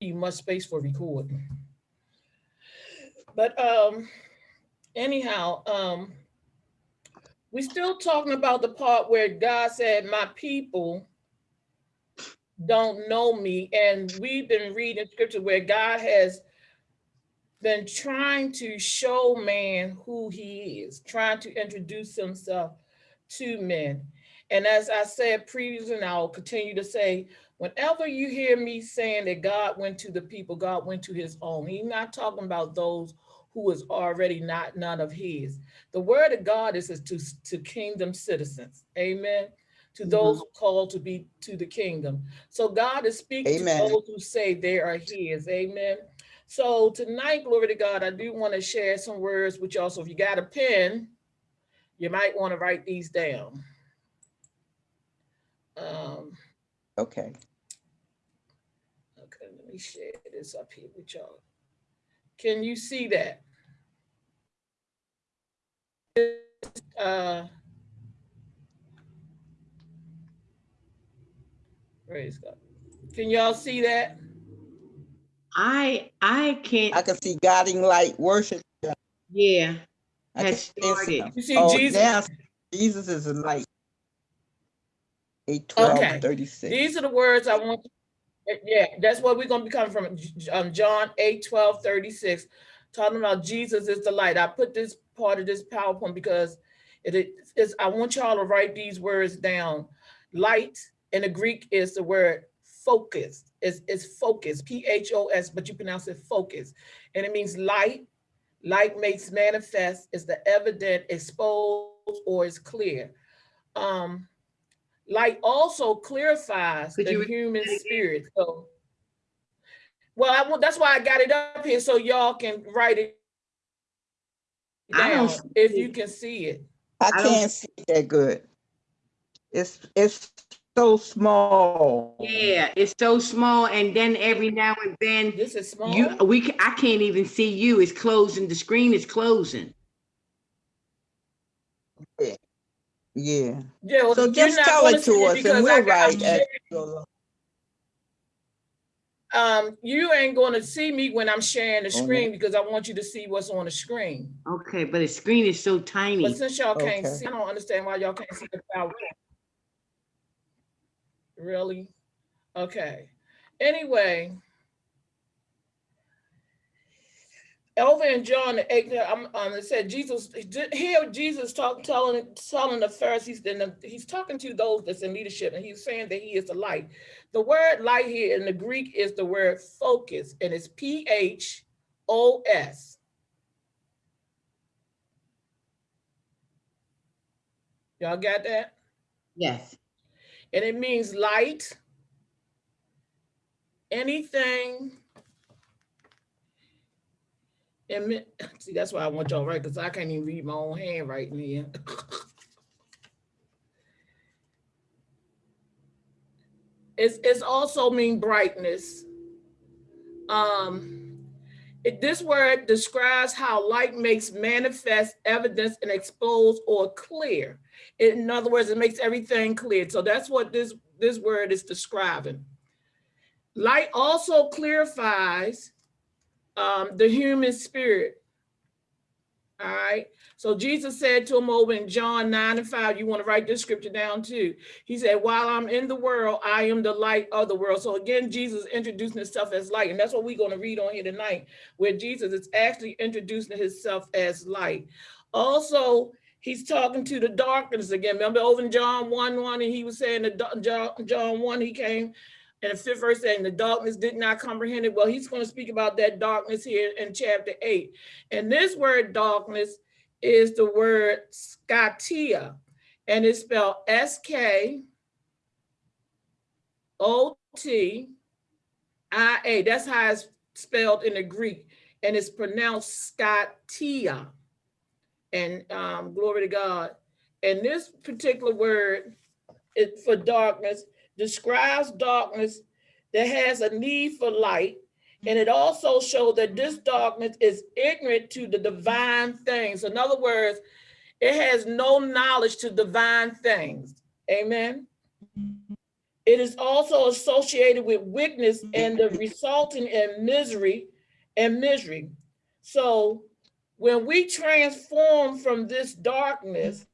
you much space for record. But um, anyhow, um, we're still talking about the part where God said, my people don't know me. And we've been reading scripture where God has been trying to show man who he is, trying to introduce himself to men. And as I said previously, and I'll continue to say, whenever you hear me saying that God went to the people, God went to his own, he's not talking about those who is already not none of his. The word of God is, is to, to kingdom citizens. Amen. To those Mhm. who called to be to the kingdom. So God is speaking Amen. to those who say they are his. Amen. So tonight, glory to God, I do want to share some words with y'all. So if you got a pen, you might want to write these down. Um, Okay. Okay, let me share this up here with y'all. Can you see that? Uh, praise God. Can y'all see that? I, I I can't, I can see guiding light worship. yeah, I has can see- started. You see Oh, Jesus? now Jesus is a light. Eight twelve Okay. thirty-six. These are the words I want. Yeah, that's what we're gonna be coming from, um, John 8, 12, 36, talking about Jesus is the light. I put this part of this PowerPoint because it is, I want y'all to write these words down. Light in the Greek is the word focus. It's, it's focus, P-H-O-S, but you pronounce it focus. And it means light. Light makes manifest is the evident, exposed, or is clear. Um, light also clarifies Could the you human spirit. So, well, I want that's why I got it up here so y'all can write it I down don't if you can see it. I I don't- can't see that good. It's, it's so small. Yeah, it's so small and then every now and then This is small. you, we, I can't even see you. It's closing, the screen is closing. Yeah. yeah, well, So just tell it to us and we'll got- I'm write as sharing- we go along. um, you ain't gonna see me when I'm sharing the Oh, no. screen because I want you to see what's on the screen. Okay, but the screen is so tiny. But tiny. since y'all can't see, I don't understand why y'all can't see the PowerPoint. Really? Okay. Anyway. Over in John the eighth, I'm, um, it said Jesus, here Jesus talk, telling, telling the Pharisees, then the- he's talking to those that's in leadership and he's saying that he is the light. The word light here in the Greek is the word focus and it's P H O S. Y'all got that? Yes. And it means light, anything. And see, that's why I want y'all right, because I can't even read my own handwriting here. It's, it's also mean brightness. Um, it, this word describes how light makes manifest evidence and expose or clear. In other words, it makes everything clear. So that's what this, this word is describing. Light also clarifies um, the human spirit. All right. So Jesus said to him over in John 9 and 5, you want to write this scripture down too. He said, while I'm in the world, I am the light of the world. So again, Jesus introducing himself as light. And that's what we're going to read on here tonight, where Jesus is actually introducing himself as light. Also, he's talking to the darkness again. Remember over in John 1, 1, and he was saying that John, John 1, he came and the fifth verse saying the darkness did not comprehend it. Well, he's going to speak about that darkness here in chapter 8. And this word darkness is the word scatia, and it's spelled S-K-O-T-I-A. That's how it's spelled in the Greek, and it's pronounced scatia. And um, glory to God. And this particular word is for darkness describes darkness that has a need for light. And mm-hmm. it also shows that this darkness is ignorant to the divine things. In other words, it has no knowledge to divine things. Amen. It It is also associated with weakness and the resulting in misery and misery. So when we transform from this darkness,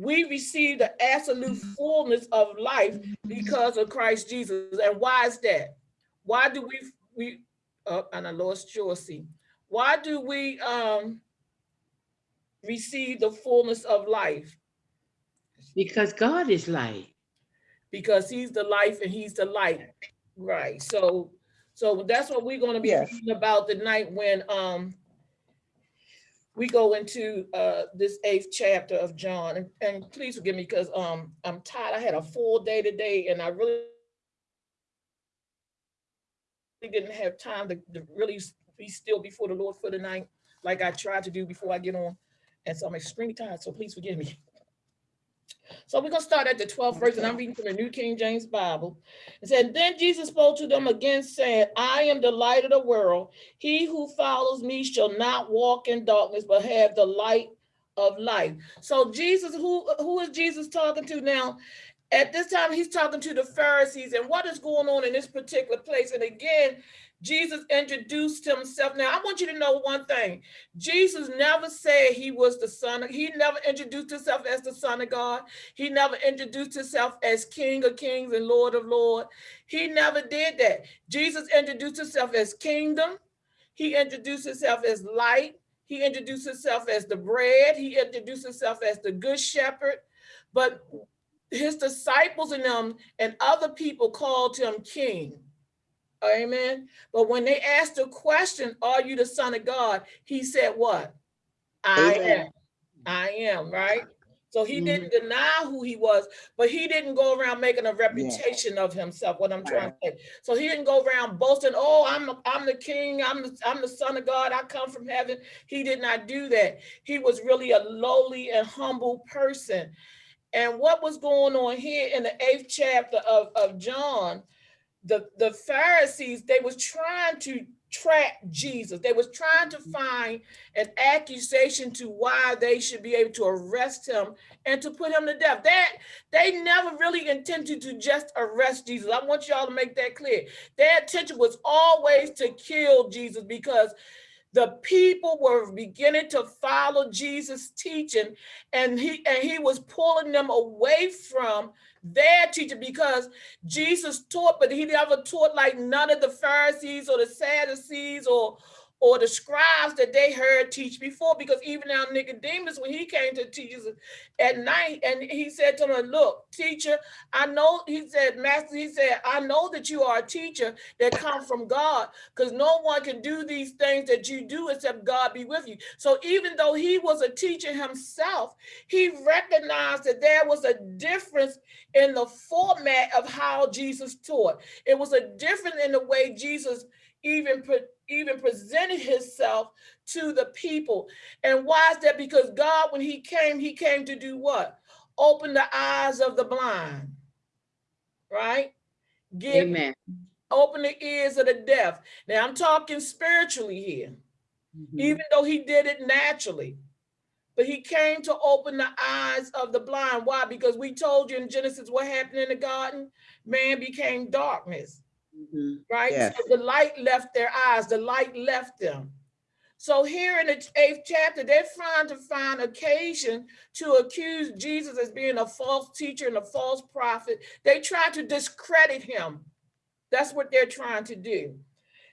we receive the absolute fullness of life because of Christ Jesus. And why is that? Why do we we uh, and I lost Joycey. Why do we um receive the fullness of life? Because God is light. Because he's the life and he's the light. Right. So so that's what we're going to be Yes. talking about tonight when um we go into uh this eighth chapter of John. And, and please forgive me because um I'm tired. I had a full day today and I really didn't have time to, to really be still before the Lord for the night, like I tried to do before I get on. And so I'm extremely tired, so please forgive me. So we're gonna start at the 12th verse, and I'm reading from the New King James Bible. It said, Then Jesus spoke to them again, saying, I am the light of the world. He who follows me shall not walk in darkness, but have the light of life. So Jesus, who, who is Jesus talking to now? At this time, he's talking to the Pharisees and what is going on in this particular place. And again, Jesus introduced himself. Now, I want you to know one thing. Jesus never said he was the son. Of, he never introduced himself as the son of God. He never introduced himself as King of Kings and Lord of Lords. He never did that. Jesus introduced himself as kingdom. He introduced himself as light. He introduced himself as the bread. He introduced himself as the good shepherd. But his disciples and them and other people called him king. Amen. But when they asked the question, Are you the Son of God? He said, What? I Amen. am. I am, right? So he Mhm. didn't deny who he was, but he didn't go around making a reputation of himself. What I'm trying to say. So he didn't go around boasting, "Oh, I'm I'm the king. I'm the I'm the son of God. I come from heaven." He did not do that. He was really a lowly and humble person. And what was going on here in the eighth chapter of, of John, the, the Pharisees, they was trying to track Jesus. They was trying to mm-hmm. find an accusation to why they should be able to arrest him and to put him to death. That they never really intended to just arrest Jesus. I want y'all to make that clear. Their intention was always to kill Jesus because the people were beginning to follow Jesus' teaching, and he and he was pulling them away from their teacher because Jesus taught, but he never taught like none of the Pharisees or the Sadducees or or the scribes that they heard teach before. Because even now Nicodemus, when he came to Jesus at night, and he said to him, "Look, teacher, I know." He said, "Master," he said, "I know that you are a teacher that come from God, because no one can do these things that you do except God be with you." So even though he was a teacher himself, he recognized that there was a difference in the format of how Jesus taught. It was a difference in the way Jesus even pre- even presented himself to the people. And why is that? Because God, when he came, he came to do what? Open the eyes of the blind, right? Give, Amen. open the ears of the deaf. Now I'm talking spiritually here Mhm. even though he did it naturally. But he came to open the eyes of the blind. Why? Because we told you in Genesis what happened in the garden. Man became darkness, Mhm. right? Yes. So the light left their eyes, the light left them. So here in the eighth chapter, they're trying to find occasion to accuse Jesus as being a false teacher and a false prophet. They try to discredit him. That's what they're trying to do.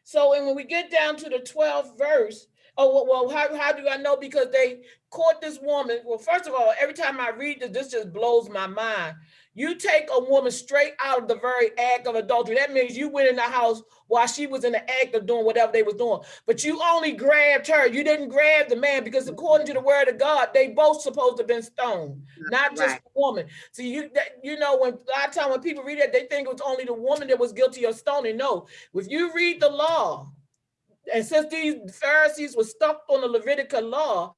So, and when we get down to the 12th verse, oh, well, well, how, how do I know? Because they caught this woman. Well, first of all, every time I read this, this just blows my mind. You take a woman straight out of the very act of adultery. That means you went in the house while she was in the act of doing whatever they was doing. But you only grabbed her. You didn't grab the man because according to the word of God, they both supposed to have been stoned, not just Right. the woman. So you that, you know when a lot of time when people read that, they think it was only the woman that was guilty of stoning. No, if you read the law, and since these Pharisees were stuck on the Levitical law,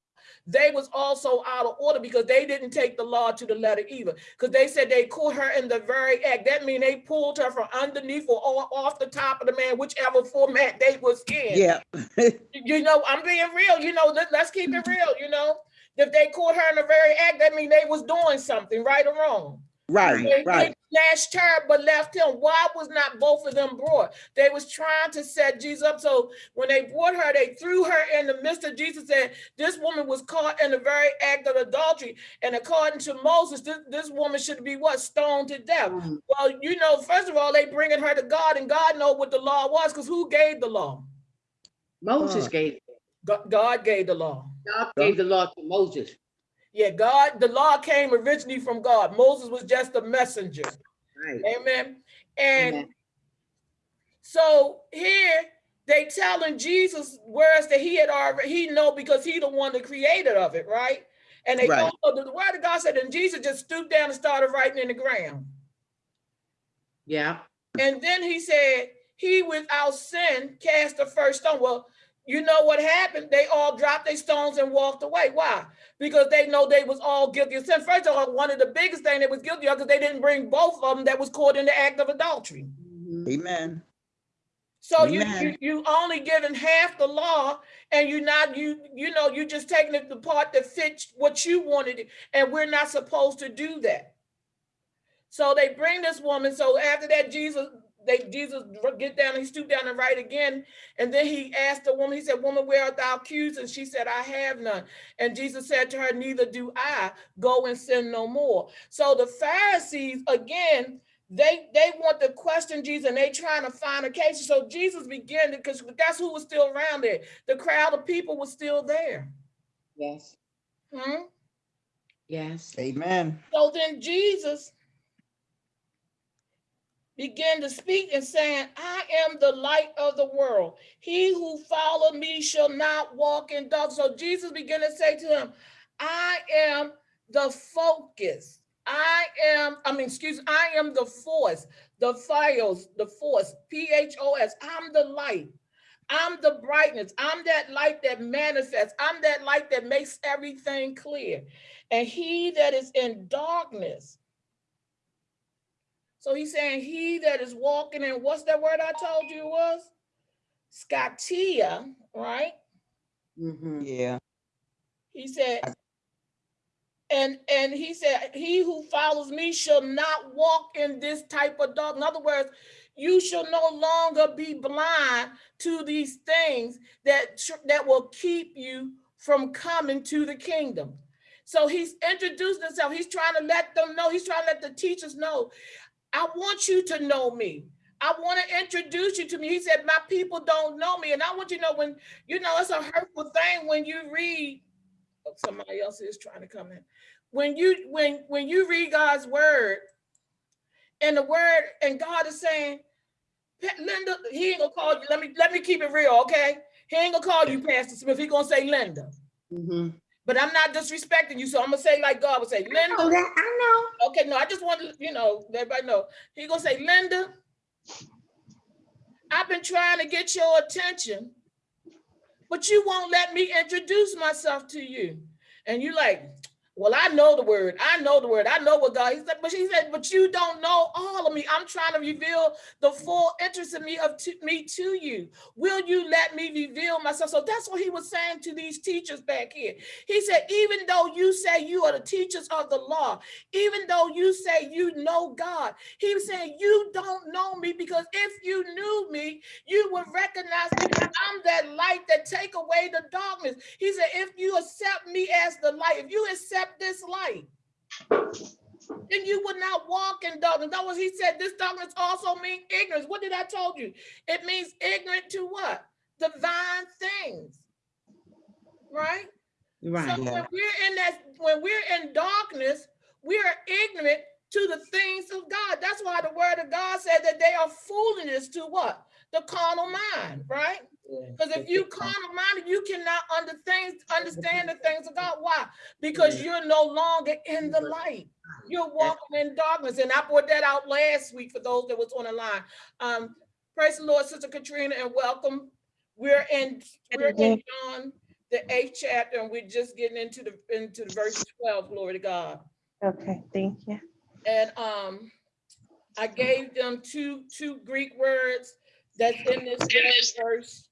they was also out of order because they didn't take the law to the letter either. Because they said they caught her in the very act. That means they pulled her from underneath or off the top of the man, whichever format they was in. Yeah. You know, I'm being real. You know, let, us keep it real. You know, if they caught her in the very act, that means they was doing something, right or wrong. Right, They, right. they snatched her but left him. Why was not both of them brought? They was trying to set Jesus up. So when they brought her, they threw her in the midst of Jesus. Said this woman was caught in the very act of adultery, and according to Moses, this, this woman should be what stoned to death. Mhm. Well, you know, first of all, they bringing her to God, and God know what the law was, because who gave the law? Moses God. gave, Go- God gave the law. God gave the law to Moses. Yeah, God, the law came originally from God. Moses was just a messenger. Right. Amen. And Amen. so here they telling Jesus words that he had already he know because he the one the creator of it, right? And they Right. the word of God said, and Jesus just stooped down and started writing in the ground. Yeah. And then he said, He without sin cast the first stone. Well, you know what happened? They all dropped their stones and walked away. Why? Because they know they was all guilty of sin. First of all, one of the biggest thing they was guilty of because they didn't bring both of them that was caught in the act of adultery. Mhm. Amen. So you, you you only given half the law, and you not you you know you just taking it the part that fits what you wanted, and we're not supposed to do that. So they bring this woman. So after that, Jesus they Jesus get down, he stooped down and write again, and then he asked the woman. He said, "Woman, where art thou accused?" And she said, "I have none." And Jesus said to her, "Neither do I. Go and sin no more." So the Pharisees again they they want to question Jesus and they trying to find a case. So Jesus began because that's who was still around there. The crowd of people was still there. Yes. Hmm? Yes. Amen. So then Jesus began to speak and saying, I am the light of the world. He who follow me shall not walk in darkness. So Jesus began to say to him, I am the focus. I am, I mean, excuse I am the force, the files, the force, P-H-O-S. I'm the light. I'm the brightness. I'm that light that manifests. I'm that light that makes everything clear. And he that is in darkness. So he's saying he that is walking in, what's that word I told you was? Scatia, right? Mhm. Yeah. He said, and and he said, he who follows me shall not walk in this type of dark. In other words, you shall no longer be blind to these things that that will keep you from coming to the kingdom. So he's introduced himself. He's trying to let them know. He's trying to let the teachers know. I want you to know me. I want to introduce you to me. He said, My people don't know me. And I want you to know when, you know, it's a hurtful thing when you read oh, somebody else is trying to come in. When you when when you read God's word, and the word and God is saying, Linda, he ain't gonna call you. Let me let me keep it real, okay? He ain't gonna call you Pastor Smith. He gonna say Linda. Mhm. But I'm not disrespecting you, so I'm gonna say like God would say, Linda. I know that. I know. Okay, no, I just want to, you know, everybody know. He gonna say, Linda, I've been trying to get your attention, but you won't let me introduce myself to you. And you like, well, I know the word. I know the word. I know what God. He said, but she said, but you don't know all of me. I'm trying to reveal the full interest in me of to, me to you. Will you let me reveal myself? So that's what he was saying to these teachers back here. He said, even though you say you are the teachers of the law, even though you say you know God, he was saying you don't know me because if you knew me, you would recognize me. I'm that light that take away the darkness. He said, if you accept me as the light, if you accept this light, then you would not walk in darkness. That was he said. This darkness also means ignorance. What did I told you? It means ignorant to what? Divine things. Right? Right. So when we're in that, when we're in darkness, we are ignorant to the things of God. That's why the word of God said that they are foolishness to what? The carnal mind, right? Because if you carnal minded, you cannot under things, understand the things of God. Why? Because you're no longer in the light. You're walking in darkness. And I brought that out last week for those that was on the line. Um, praise the Lord, Sister Katrina, and welcome. We're in we're in John, the eighth chapter, and we're just getting into the into the verse 12. Glory to God. Okay, thank you. And um, I gave them two two Greek words that's in this verse.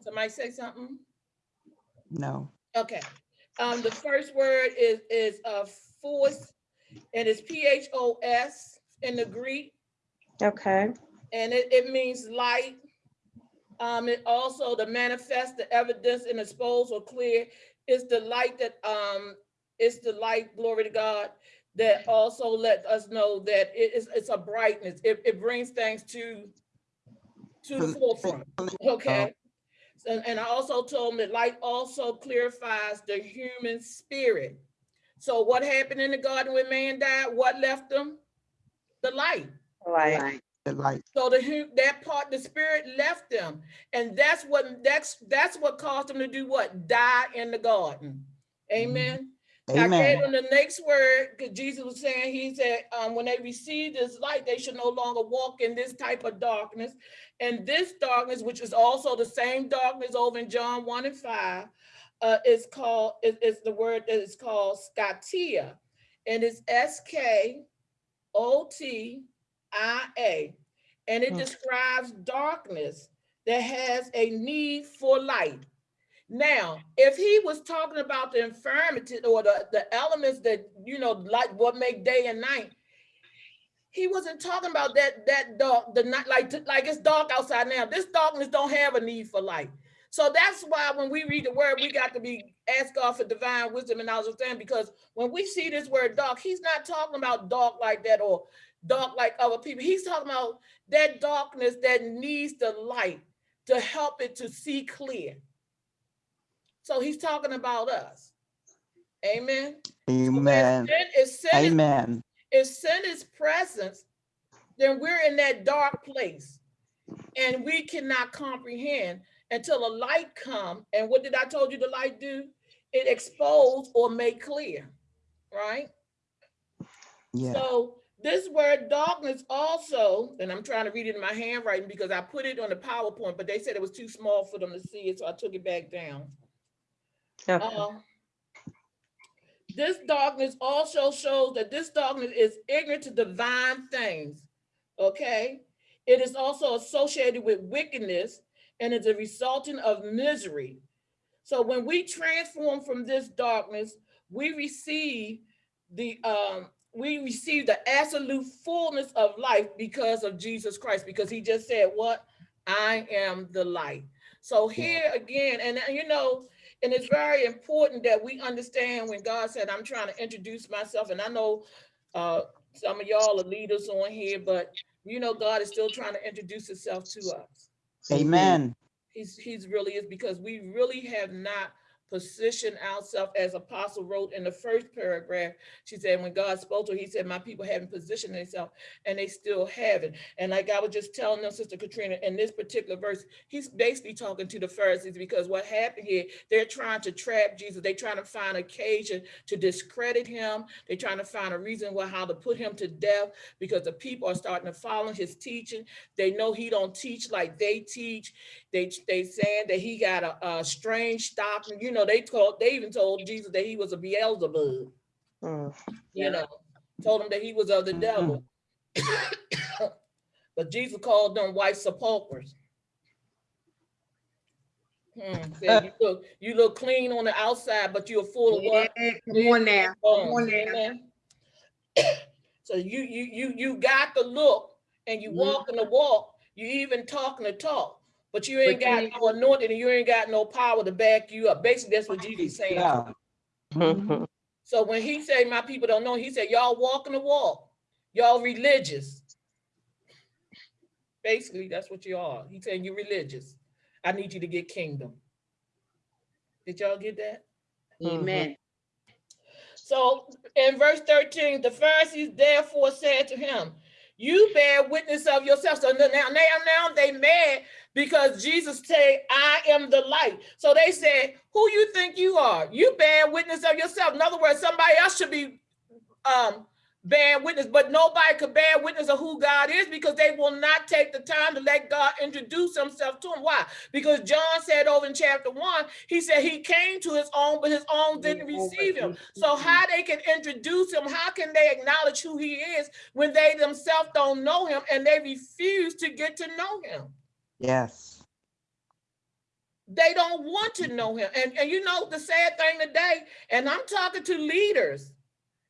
Somebody say something? No. Okay. Um, the first word is is uh force, and it's P H O S in the Greek, Okay. and it, it means light. Um, it also the manifest, the evidence, and expose or clear is the light that um it's the light, glory to God, that also let us know that it is it's a brightness. It, it brings things to to the forefront. Okay. Uh, so, and I also told him that light also clarifies the human spirit. So what happened in the garden when man died? What left them? The light. Like, Right. The light. So the hu- that part, the spirit left them, and that's what that's that's what caused them to do what? Die in the garden. Amen. I gave Amen. them the next word because Jesus was saying, He said, um, when they receive this light, they should no longer walk in this type of darkness. And this darkness, which is also the same darkness over in John 1 and 5, uh, is called, is, is the word that is called scatia. And it's S-K-O-T-I-A. And it Hmm. describes darkness that has a need for light. Now, if he was talking about the infirmity or the, the elements that, you know, like what make day and night, he wasn't talking about that, that dark, the night, like, like it's dark outside now. This darkness don't have a need for light. So that's why when we read the word, we got to be ask God for divine wisdom and understanding because when we see this word dark, he's not talking about dark like that or dark like other people. He's talking about that darkness that needs the light to help it to see clear. So he's talking about us. Amen. Amen. If sin is Amen. if sin is presence, then we're in that dark place and we cannot comprehend until a light come. And what did I told you the light do? It expose or make clear, right? Yeah. So this word darkness also, and I'm trying to read it in my handwriting because I put it on the PowerPoint, but they said it was too small for them to see it, so I took it back down. Okay. Uh, This darkness also shows that this darkness is ignorant to divine things, okay? It is also associated with wickedness and is a resultant of misery. So when we transform from this darkness, we receive the, um, we receive the absolute fullness of life because of Jesus Christ, because he just said, what? I am the light. So here again, and you know, and it's very important that we understand when God said, I'm trying to introduce myself. And I know uh, some of y'all are leaders on here, but you know, God is still trying to introduce himself to us. Amen. He's, he's really is because we really have not positioned ourselves as apostle wrote in the first paragraph. She said, when God spoke to her, he said, my people haven't positioned themselves and they still haven't. And like I was just telling them, Sister Katrina, in this particular verse, he's basically talking to the Pharisees because what happened here, they're trying to trap Jesus. They're trying to find occasion to discredit him. They're trying to find a reason why how to put him to death because the people are starting to follow his teaching. They know he don't teach like they teach. They they saying that he got a, a strange doctrine. You know, they told they even told Jesus that he was a Beelzebub. Mm. You know, told him that he was of the devil. but Jesus called them white sepulchres. Hmm, said, you look you look clean on the outside, but you're full of what? Yeah, Come on now. Come on now. amen? So you you you you got the look and you Mhm. walking the walk, you even talking the talk, but you ain't But got ain't- no anointing and you ain't got no power to back you up. Basically, that's what Jesus is saying. Yeah. Mhm. So when he say my people don't know, he said y'all walking the walk, y'all religious. Basically, that's what you are. He's saying you're religious. I need you to get kingdom. Did y'all get that? Amen. So in verse 13, the Pharisees therefore said to him, You bear witness of yourself. So now, now, now they mad because Jesus said, I am the light. So they said, Who you think you are? You bear witness of yourself. In other words, somebody else should be um bearing witness, but nobody could bear witness of who God is because they will not take the time to let God introduce himself to them. Why? Because John said over in chapter one, he said he came to his own, but his own didn't receive him. So how they can introduce him, how can they acknowledge who he is when they themselves don't know him and they refuse to get to know him? Yes. They don't want to know him. And, and you know the sad thing today, and I'm talking to leaders,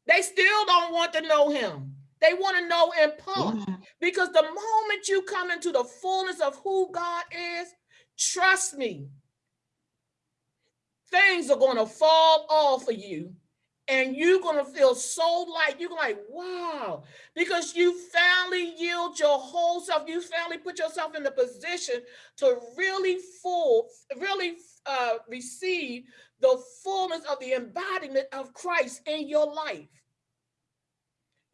They still don't want to know him. They want to know in part. Yeah. Because the moment you come into the fullness of who God is, trust me, things are going to fall off of you and you're going to feel so light. You're like, wow, because you finally yield your whole self. You finally put yourself in the position to really full, really uh, receive the fullness of the embodiment of Christ in your life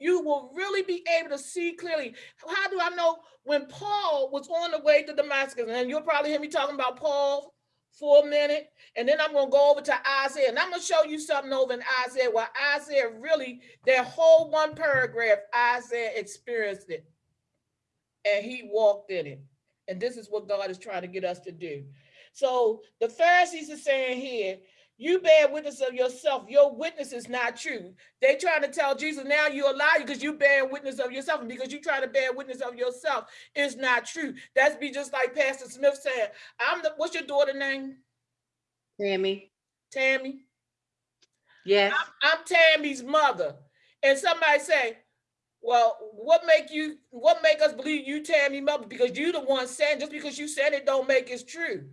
you will really be able to see clearly. How do I know when Paul was on the way to Damascus? And you'll probably hear me talking about Paul for a minute, and then I'm going to go over to Isaiah, and I'm going to show you something over in Isaiah where Isaiah really, that whole one paragraph, Isaiah experienced it, and he walked in it. And this is what God is trying to get us to do. So the Pharisees are saying here, you bear witness of yourself. Your witness is not true. They trying to tell Jesus now you a liar because you bear witness of yourself. And because you try to bear witness of yourself is not true. That's be just like Pastor Smith saying, I'm the what's your daughter name? Tammy, Tammy. yes, I'm Tammy's mother. And somebody say, well, what make you what make us believe you Tammy mother? Because you the one saying just because you said it don't make it true.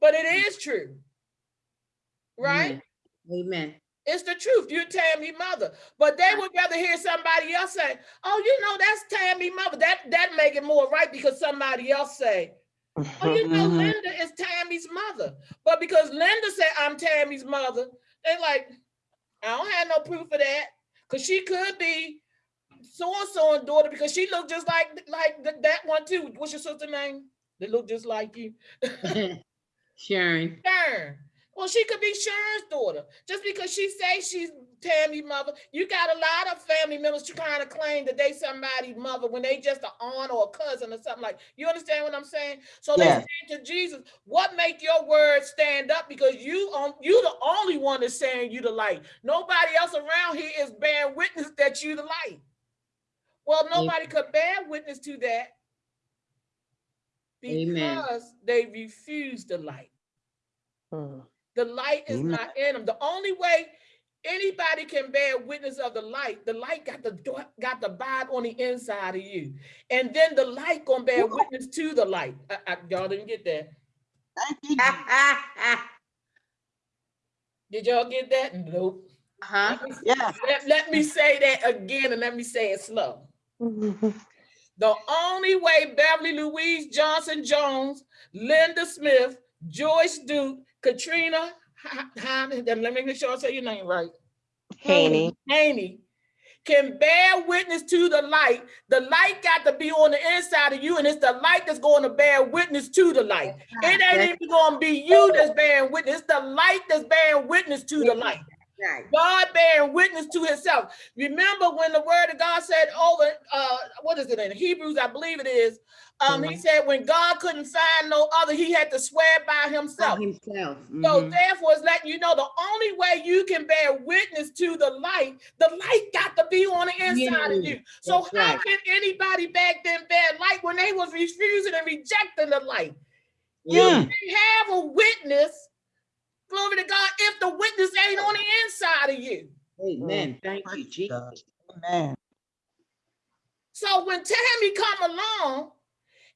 But it is true. Right? amen. It's the truth. You're Tammy mother. But they would rather hear somebody else say, oh, you know, that's Tammy mother. That that make it more right because somebody else say, oh, you know. Linda is Tammy's mother. But because Linda said I'm Tammy's mother, they like, I don't have no proof of that. Cause she could be so-and-so and daughter because she looked just like like th- that one too. What's your sister name? They look just like you. Sharon, Sharon. Well, she could be Sharon's daughter. Just because she say she's Tammy mother, you got a lot of family members to kind of claim that they somebody's mother when they just an aunt or a cousin or something like. You understand what I'm saying? So they Yes. say to Jesus, "What make your words stand up? Because you on you the only one that's saying you the light. Nobody else around here is bearing witness that you the light. Well, nobody could bear witness to that Amen. because they refuse the light. Mm. The light is Amen. not in them. The only way anybody can bear witness of the light, the light got the do- got the abide on the inside of you, and then the light gonna bear witness to the light. I- I- y'all didn't get that? Thank you. Did y'all get that? Nope. huh? Yeah. Let, let me say that again, and let me say it slow. The only way Beverly Louise Johnson Jones, Linda Smith, Joyce Duke, Katrina, Ha- let me make sure I say your name right. Haney. Haney can bear witness to the light. The light got to be on the inside of you, and it's the light that's going to bear witness to the light. It ain't even going to be you that's bearing witness. It's the light that's bearing witness to the light. Right. God bearing witness to himself. Remember when the word of God said over, uh, what is it in Hebrews, I believe it is. Um, he said when God couldn't find no other, he had to swear by himself. Himself. So mhm. therefore, it's letting you know the only way you can bear witness to the light, the light got to be on the inside of you. So how right. can anybody back then bear light when they was refusing and rejecting the light? You Yeah. can have a witness, glory to God, if the witness ain't on the inside of you. Amen. Thank you, Jesus. Amen. So when Tammy come along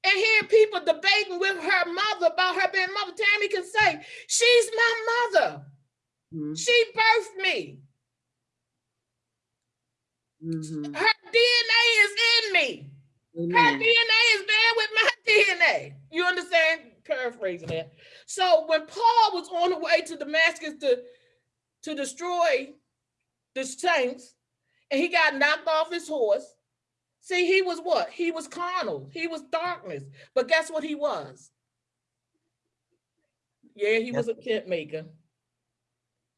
and hear people debating with her mother about her being mother, Tammy can say, she's my mother. Mhm, She birthed me. mhm. Her DNA is in me. Her DNA is there with my DNA. You understand? Paraphrasing that. So when Paul was on the way to Damascus to, to destroy the saints, and he got knocked off his horse, see, he was what? He was carnal. He was darkness. But guess what he was? Yeah, he was a tent maker.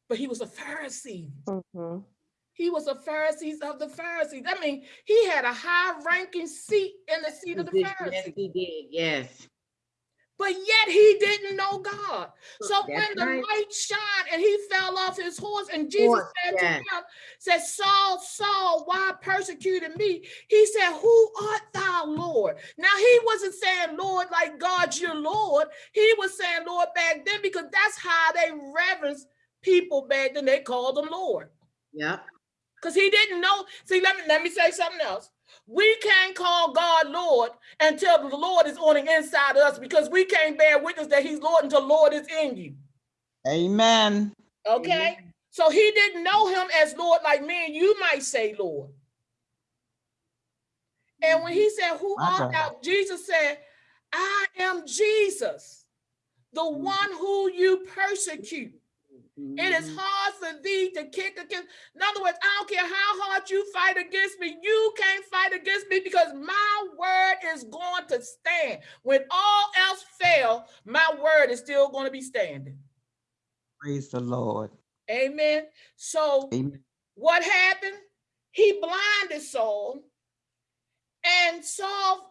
But he was a Pharisee. Mhm. He was a Pharisees of the Pharisees. I mean, he had a high ranking seat in the seat of the Pharisees. Yes, Pharisees. he did. Yes. But yet he didn't know God. So when the right. light shined and he fell off his horse, and Jesus Horse, said yes. to him, said, Saul, Saul, why persecuted me? He said, Who art thou, Lord? Now he wasn't saying Lord like God's your Lord. He was saying Lord back then because that's how they reverence people back then. They called them Lord. Yeah. Because he didn't know. See, let me let me say something else. We can't call God Lord until the Lord is on the inside of us because we can't bear witness that He's Lord until Lord is in you. Amen. Okay. So he didn't know him as Lord like me and you might say Lord. And when he said, Who My art thou? Jesus said, I am Jesus, the one who you persecute. It is Mhm. hard for thee to kick against. In other words, I don't care how hard you fight against me, you can't fight against me because my word is going to stand. When all else fail, my word is still going to be standing. Praise the Lord. Amen. So Amen. what happened? He blinded Saul, and Saul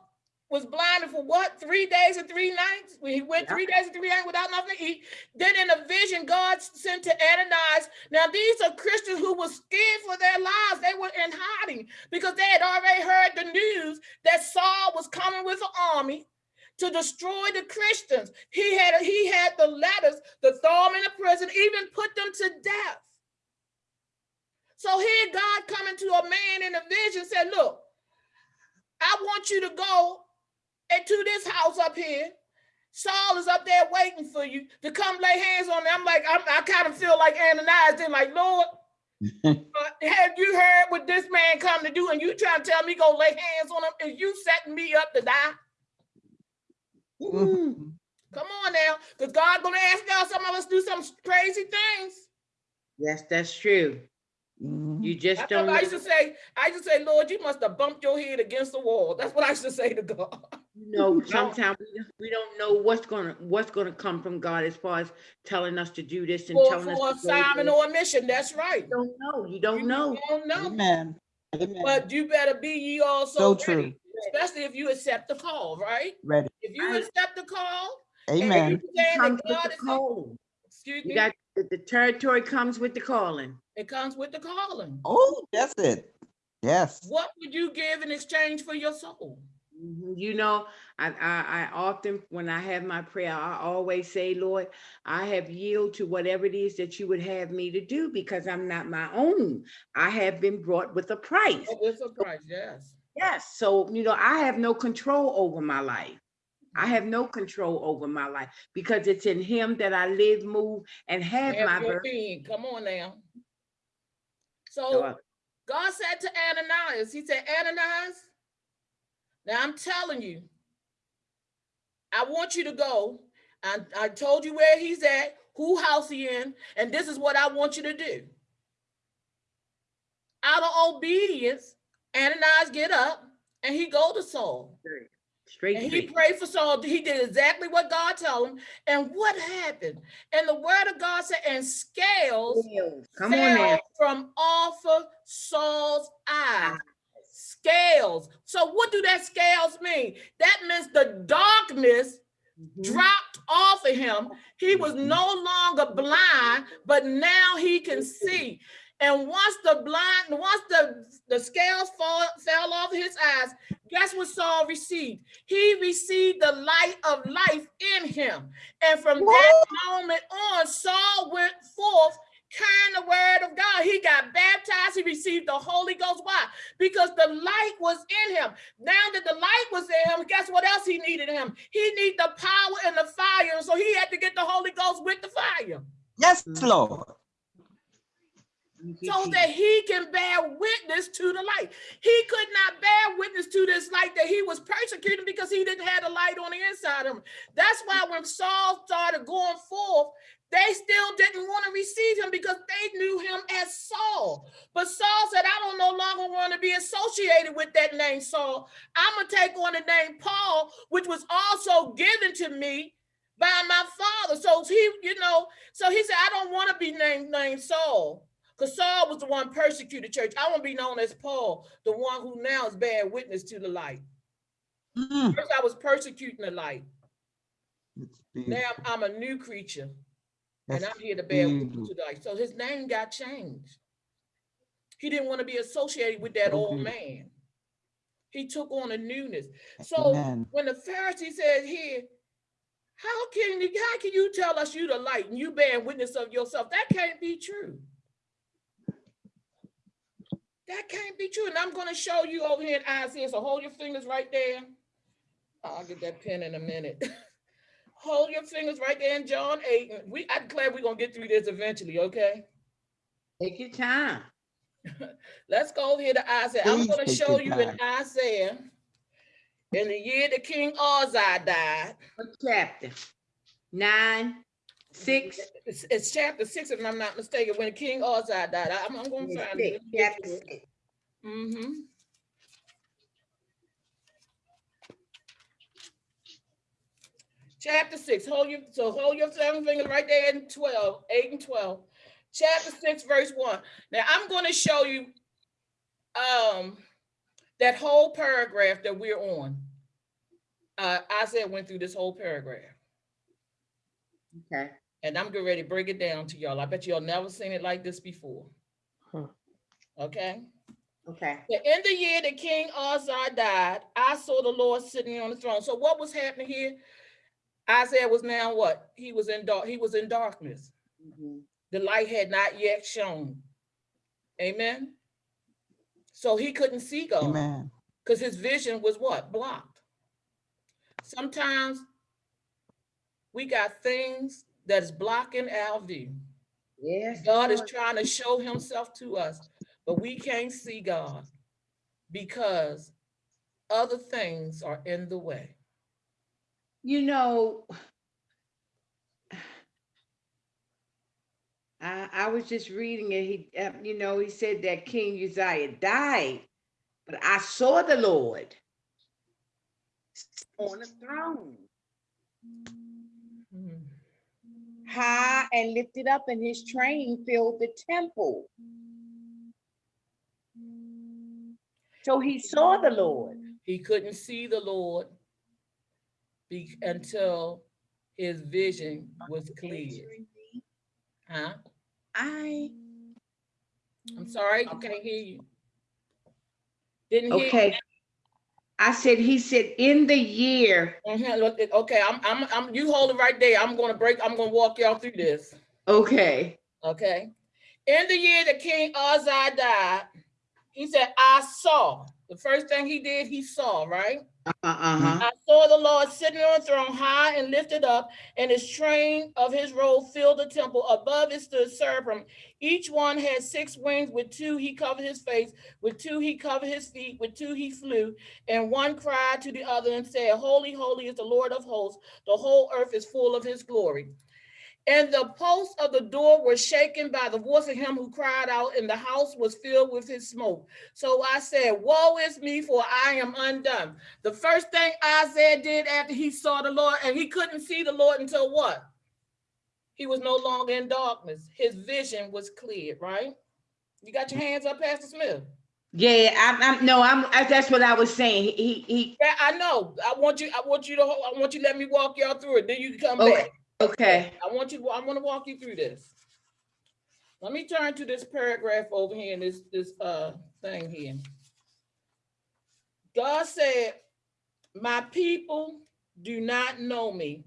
was blinded for what? Three days and three nights. When he went Yeah. three days and three nights without nothing to eat. Then in a vision, God sent to Ananias. Now these are Christians who were scared for their lives. They were in hiding because they had already heard the news that Saul was coming with an army to destroy the Christians. He had he had the letters to throw them in the prison, even put them to death. So here God coming to a man in a vision said, look, I want you to go into this house up here. Saul is up there waiting for you to come lay hands on him. I'm like, I'm, I kind of feel like Ananias did, like, Lord, uh, have you heard what this man come to do? And you trying to tell me go lay hands on him? Is you setting me up to die? Mhm. Come on now, because God gonna ask y'all some of us do some crazy things. Yes, that's true. Mhm. You just That's don't I used to say. I used to say, Lord, you must have bumped your head against the wall. That's what I used to say to God. You know, sometimes we don't- we don't know what's gonna, what's gonna come from God as far as telling us to do this and For, telling us. for to go assignment or a mission, that's right. You don't know, you You don't know. don't know, Amen. Amen. but you better be ye also So ready, true. especially if you accept the call, right? Ready. If you Right. accept the call, Amen. Comes with the is, call. excuse You me, got, the the territory comes with the calling. it comes with the calling. Oh, that's it. Yes. What would you give in exchange for your soul? Mhm. You know, I, I, I often, when I have my prayer, I always say, Lord, I have yield to whatever it is that you would have me to do because I'm not my own. I have been brought with a price. Oh, With a price, yes. Yes. So, you know, I have no control over my life. I have no control over my life because it's in him that I live, move, and have my Have birth. being. Come on now. So, So God said to Ananias, He said, Ananias, now I'm telling you, I want you to go. And I told you where he's at, who house he in, and this is what I want you to do. Out of obedience, Ananias get up and he go to Saul. Straight And he straight. prayed for Saul. He did exactly what God told him. And what happened? And the word of God said, and scales Come on from off of Saul's eyes. Scales. So what do that scales mean? That means the darkness Mhm. dropped off of him. He was Mhm. no longer blind, but now he can see. And once the blind, once the, the scales fall, fell off his eyes, guess what Saul received? He received the light of life in him. And from that moment on, Saul went forth carrying the word of God. He got baptized, he received the Holy Ghost. Why? Because the light was in him. Now that the light was in him, guess what else he needed him? He needed the power and the fire. So he had to get the Holy Ghost with the fire Yes, Mhm. Lord. So that he can bear witness to the light. He could not bear witness to this light that he was persecuting because he didn't have the light on the inside of him. That's why when Saul started going forth, they still didn't want to receive him because they knew him as Saul. But Saul said, I don't no longer want to be associated with that name Saul. I'm going to take on the name Paul, which was also given to me by my father. So he, you know, so he said, I don't want to be named, named Saul. Because Saul was the one persecuted church. I want to be known as Paul, the one who now is bearing witness to the light. Mm. First, I was persecuting the light. Now I'm a new creature, and I'm here to bear witness to light. So his name got changed. He didn't want to be associated with that old man. He took on a newness. So Amen. when the Pharisee said here, how can you, how can you tell us you the light and you bear witness of yourself? That can't be true. That can't be true. And I'm gonna show you over here in Isaiah. So hold your fingers right there. I'll get that pen in a minute. Hold your fingers right there in John 8. and We, I declare we're gonna get through this eventually, okay? Take your time. Let's go here to Isaiah. I'm gonna show you in Isaiah. In the year that King Uzziah died, What chapter? Nine, six? it's, it's chapter six, if I'm not mistaken, when King Uzziah died. I- I'm, I'm gonna Six, find it. Chapter six. Mm-hmm. Chapter six, hold your, so hold your seven finger right there in 12, 8 and 12. Chapter six, verse one. Now I'm gonna show you um that whole paragraph that we're on. Uh, Isaiah went through this whole paragraph. Okay. And I'm getting ready to break it down to y'all. I bet y'all never seen it like this before. Hmm. Okay? Okay. In the year that King Azar died, I saw the Lord sitting on the throne. So what was happening here? Isaiah was now what? He was in dark, he was in darkness. Mhm. The light had not yet shone. Amen. So he couldn't see God Amen. because his vision was what? Blocked. Sometimes we got things that's blocking our view. Yes. God is trying to show himself to us, but we can't see God because other things are in the way. You know, I, I was just reading it. He, uh, you know, he said that King Uzziah died, but I saw the Lord on the throne, high and lifted up, and his train filled the temple. So he saw the Lord. He couldn't see the Lord be- until his vision was clear. Huh? I I'm sorry, I can't hear you. Didn't hear. you. okay. I said, he said, in the year, Mhm, look, Okay, I'm, I'm, I'm, you hold it right there. I'm gonna break, I'm gonna walk y'all through this. okay, Okay. In the year that King Uzziah died, he said, I saw. The first thing he did, he saw, right? uh, uh-huh, I saw the Lord sitting on a throne high and lifted up, and his train of his robe filled the temple. Above it stood seraphim. Each one had six wings. With two he covered his face, with two he covered his feet, with two he flew. And one cried to the other and said, Holy, holy is the Lord of hosts. The whole earth is full of his glory. And the posts of the door were shaken by the voice of him who cried out, and the house was filled with his smoke. So I said, Woe is me, for I am undone. The first thing Isaiah did after he saw the Lord, and he couldn't see the Lord until what? He was no longer in darkness. His vision was cleared, right? You got your hands up, Pastor Smith? yeah, I'm, I'm, no, I'm, I- that's what I was saying, he, he, he- Yeah, I know. I want you, I want you to, I want you to let me walk y'all through it. Then you can come Okay. back. Okay, I want you, I want to walk you through this. Let me turn to this paragraph over here in this, this, uh, thing here. God said, my people do not know me.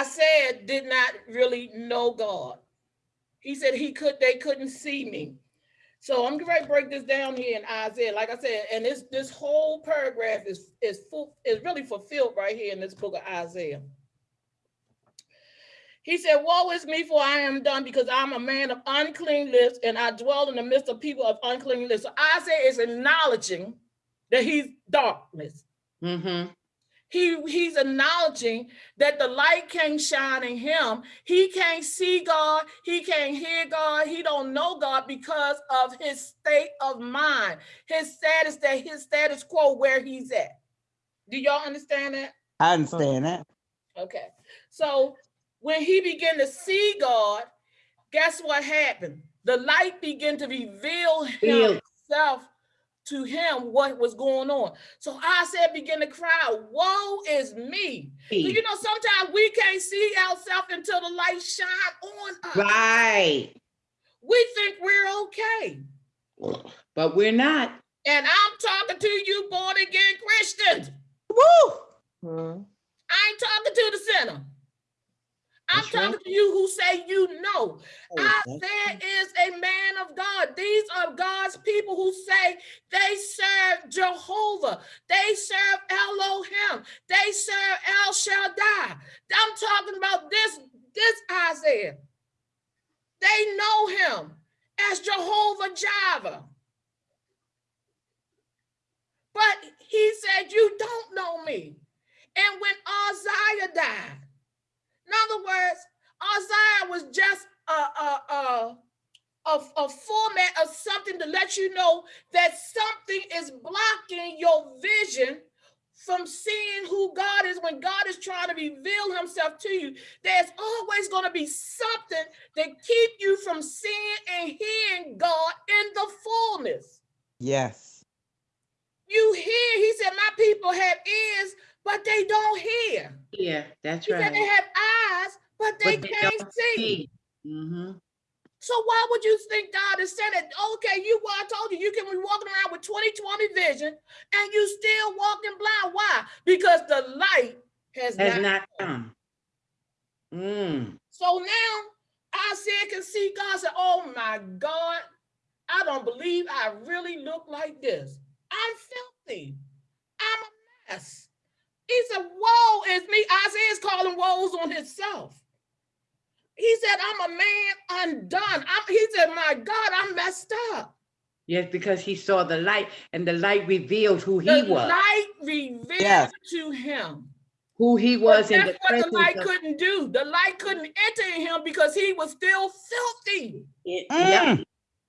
Isaiah did not really know God. He said he could, they couldn't see me. So I'm going to break this down here in Isaiah, like I said, and this, this whole paragraph is, is full, is really fulfilled right here in this book of Isaiah. He said, Woe is me, for I am done, because I'm a man of unclean lips, and I dwell in the midst of people of unclean lips. So Isaiah is acknowledging that he's darkness. mm-hmm, He, he's acknowledging that the light can't shine in him. He can't see God. He can't hear God. He don't know God because of his state of mind, his status, that his status quo where he's at. Do y'all understand that? I understand that. Okay, so when he began to see God, guess what happened? The light began to reveal Reveal. himself to him what was going on. So I said, begin to cry, Woe is me. So, you know, sometimes we can't see ourselves until the light shine on us. right, We think we're okay. but we're not, And I'm talking to you born again Christians. Woo! Hmm. I ain't talking to the sinner. I'm talking to you who say you know. Oh, Isaiah is a man of God. These are God's people who say they serve Jehovah. They serve Elohim. They serve El Shaddai. I'm talking about this, this Isaiah. They know him as Jehovah Jireh. But he said, You don't know me. And when Isaiah died, in other words, Isaiah was just a, a, a, a, a format of something to let you know that something is blocking your vision from seeing who God is when God is trying to reveal himself to you. There's always going to be something that keep you from seeing and hearing God in the fullness. Yes. You hear, he said, my people have ears, but they don't hear. Yeah, that's He said they have eyes, but they But they can't don't see. hmm So why would you think God is saying that? Okay, you well, I told you you can be walking around with 20/20 vision and you still walking blind. Why? Because the light has, Has not. not come. Mm. So now Isaiah can see God said, Oh my God, I don't believe I really look like this. I'm filthy. I'm a mess. He said, Woe is me. Isaiah's calling woes on himself. He said, I'm a man undone. I'm, he said, My God, I'm messed up. Yes, because he saw the light and the light revealed who he was. the light revealed Yes. to him. who he But was in that's the what the light of couldn't do. The light couldn't enter in him because he was still filthy. it. Yep. Mm.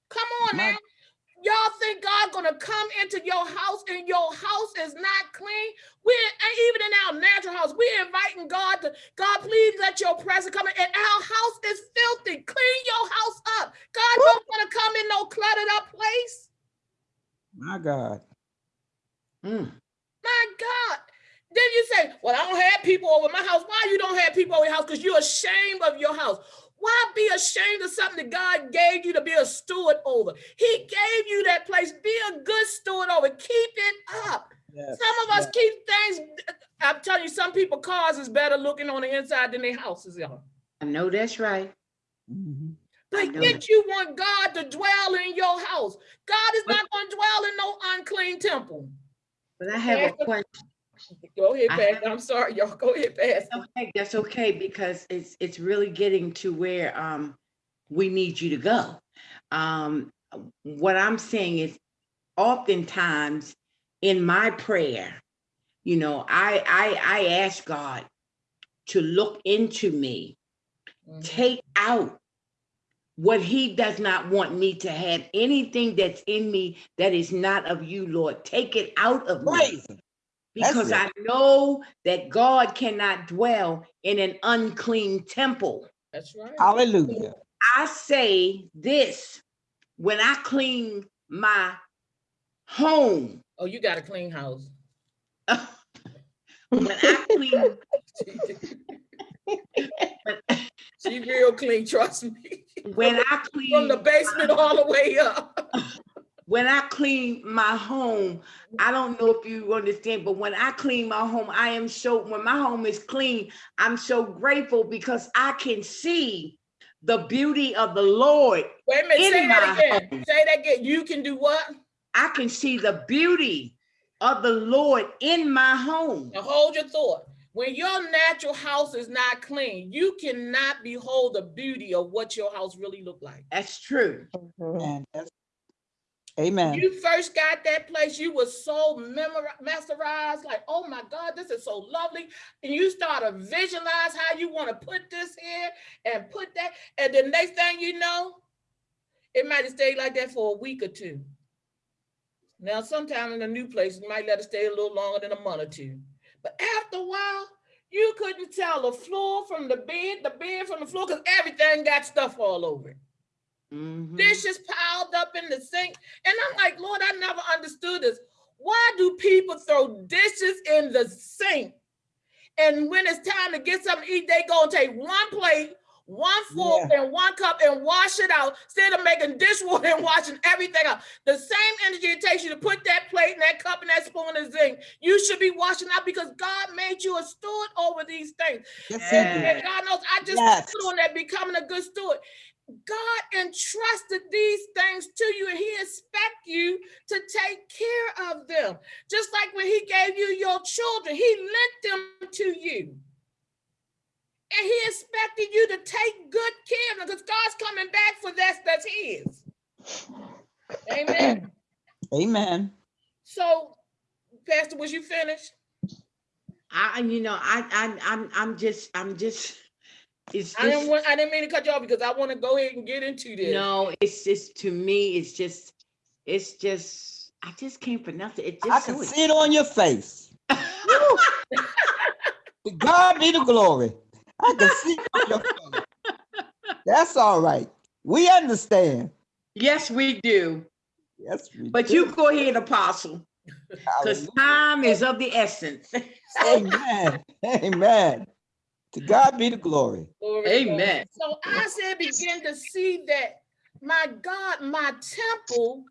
Come on My- now. Y'all think God gonna come into your house and your house is not clean? We're even in our natural house, we're inviting God to God, please let your presence come in. And our house is filthy. Clean your house up. God don't want to come in no cluttered up place. My God. Mm. My God. Then you say, Well, I don't have people over my house. Why you don't have people over your house? Because you're ashamed of your house. Why be ashamed of something that God gave you to be a steward over? He gave you that place. Be a good steward over. Keep it up. Yes. Some of us keep things. I'm telling you, some people cars is better looking on the inside than their houses are. I know that's right. Mhm. But yet you want God to dwell in your house. God is not going to dwell in no unclean temple. But I have a question. Go ahead, I Pastor. I'm sorry, y'all. Go ahead, Pastor. Okay, that's okay because it's it's really getting to where um we need you to go. Um, what I'm saying is, oftentimes in my prayer, you know, I I I ask God to look into me, Mhm. take out what He does not want me to have. Anything that's in me that is not of you, Lord, take it out of me Praise him. That's because. I know that God cannot dwell in an unclean temple. That's right. Hallelujah. I say this when I clean my home, Oh, you got a clean house. when I clean, she real clean, trust me. when I clean From the basement all the way up. When I clean my home, I don't know if you understand, but when I clean my home, I am so, when my home is clean, I'm so grateful because I can see the beauty of the Lord Wait a minute, In say that again. home. Say that again. You can do what? I can see the beauty of the Lord in my home. Now hold your thought. When your natural house is not clean, you cannot behold the beauty of what your house really look like. That's true. Mhm. That's- Amen. you first got that place, you were so memori- masterized, like, oh my God, this is so lovely. And you start to visualize how you want to put this here and put that. And the next thing you know, it might have stayed like that for a week or two. Now, sometime in a new place, you might let it stay a little longer than a month or two. But after a while, you couldn't tell the floor from the bed, the bed from the floor, because everything got stuff all over it Mhm. dishes piled up in the sink. And I'm like, Lord, I never understood this. Why do people throw dishes in the sink? And when it's time to get something to eat, they go and take one plate, one fork and one cup and wash it out instead of making dishwater and washing everything out. The same energy it takes you to put that plate and that cup and that spoon in the zinc, you should be washing out because God made you a steward over these things. Yes. And God knows I just Yes. put on that becoming a good steward. God entrusted these things to you and he expect you to take care of them. Just like when he gave you your children, he lent them to you. And he expected you to take good care of them because God's coming back for that that's his. Amen. Amen. So, Pastor, was you finished? I, you know, I, I, I'm, I'm just, I'm just, it's I didn't want I didn't mean to cut you off because I want to go ahead and get into this. no, it's just, to me, it's just, it's just, I just can't pronounce it. It I can so see it on your face. God be the glory. I can see it on your face. That's all right. We understand. Yes, we do. Yes, we But do. you go ahead, Apostle, because time is of the essence. Amen. Amen. To God be the glory. Glory to God. Amen. So I said, begin to see that my God, my temple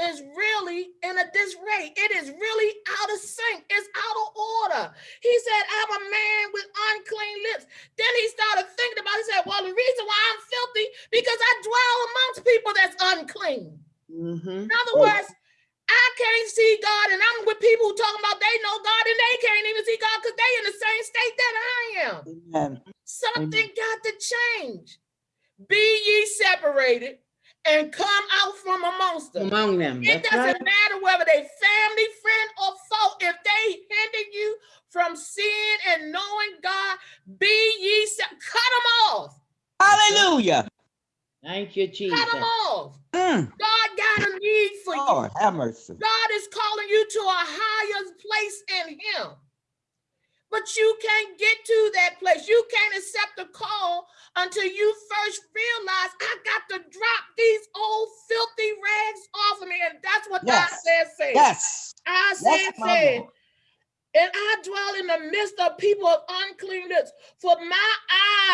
is really in a disarray. It is really out of sync. It's out of order. He said, I'm a man with unclean lips. Then he started thinking about, it. he said, well, the reason why I'm filthy, because I dwell amongst people that's unclean. Mhm. In other Oh. words, I can't see God, and I'm with people who talking about they know God and they can't even see God because they in the same state that I am. Amen. Something got to change. Be ye separated and come out from amongst them. Among them. It That's doesn't right. matter whether they family, friend, or foe. If they hinder you from seeing and knowing God, be ye se- cut them off. Hallelujah. Thank you, Jesus. Cut them off. Mm. God got a need for you. Lord, have mercy. God is calling you to a higher place in Him. But you can't get to that place. You can't accept the call until you first realize I got to drop these old filthy rags off of me. And that's what Yes. I said, said. Yes. I said, Yes, said. Lord. And I dwell in the midst of people of unclean lips, for my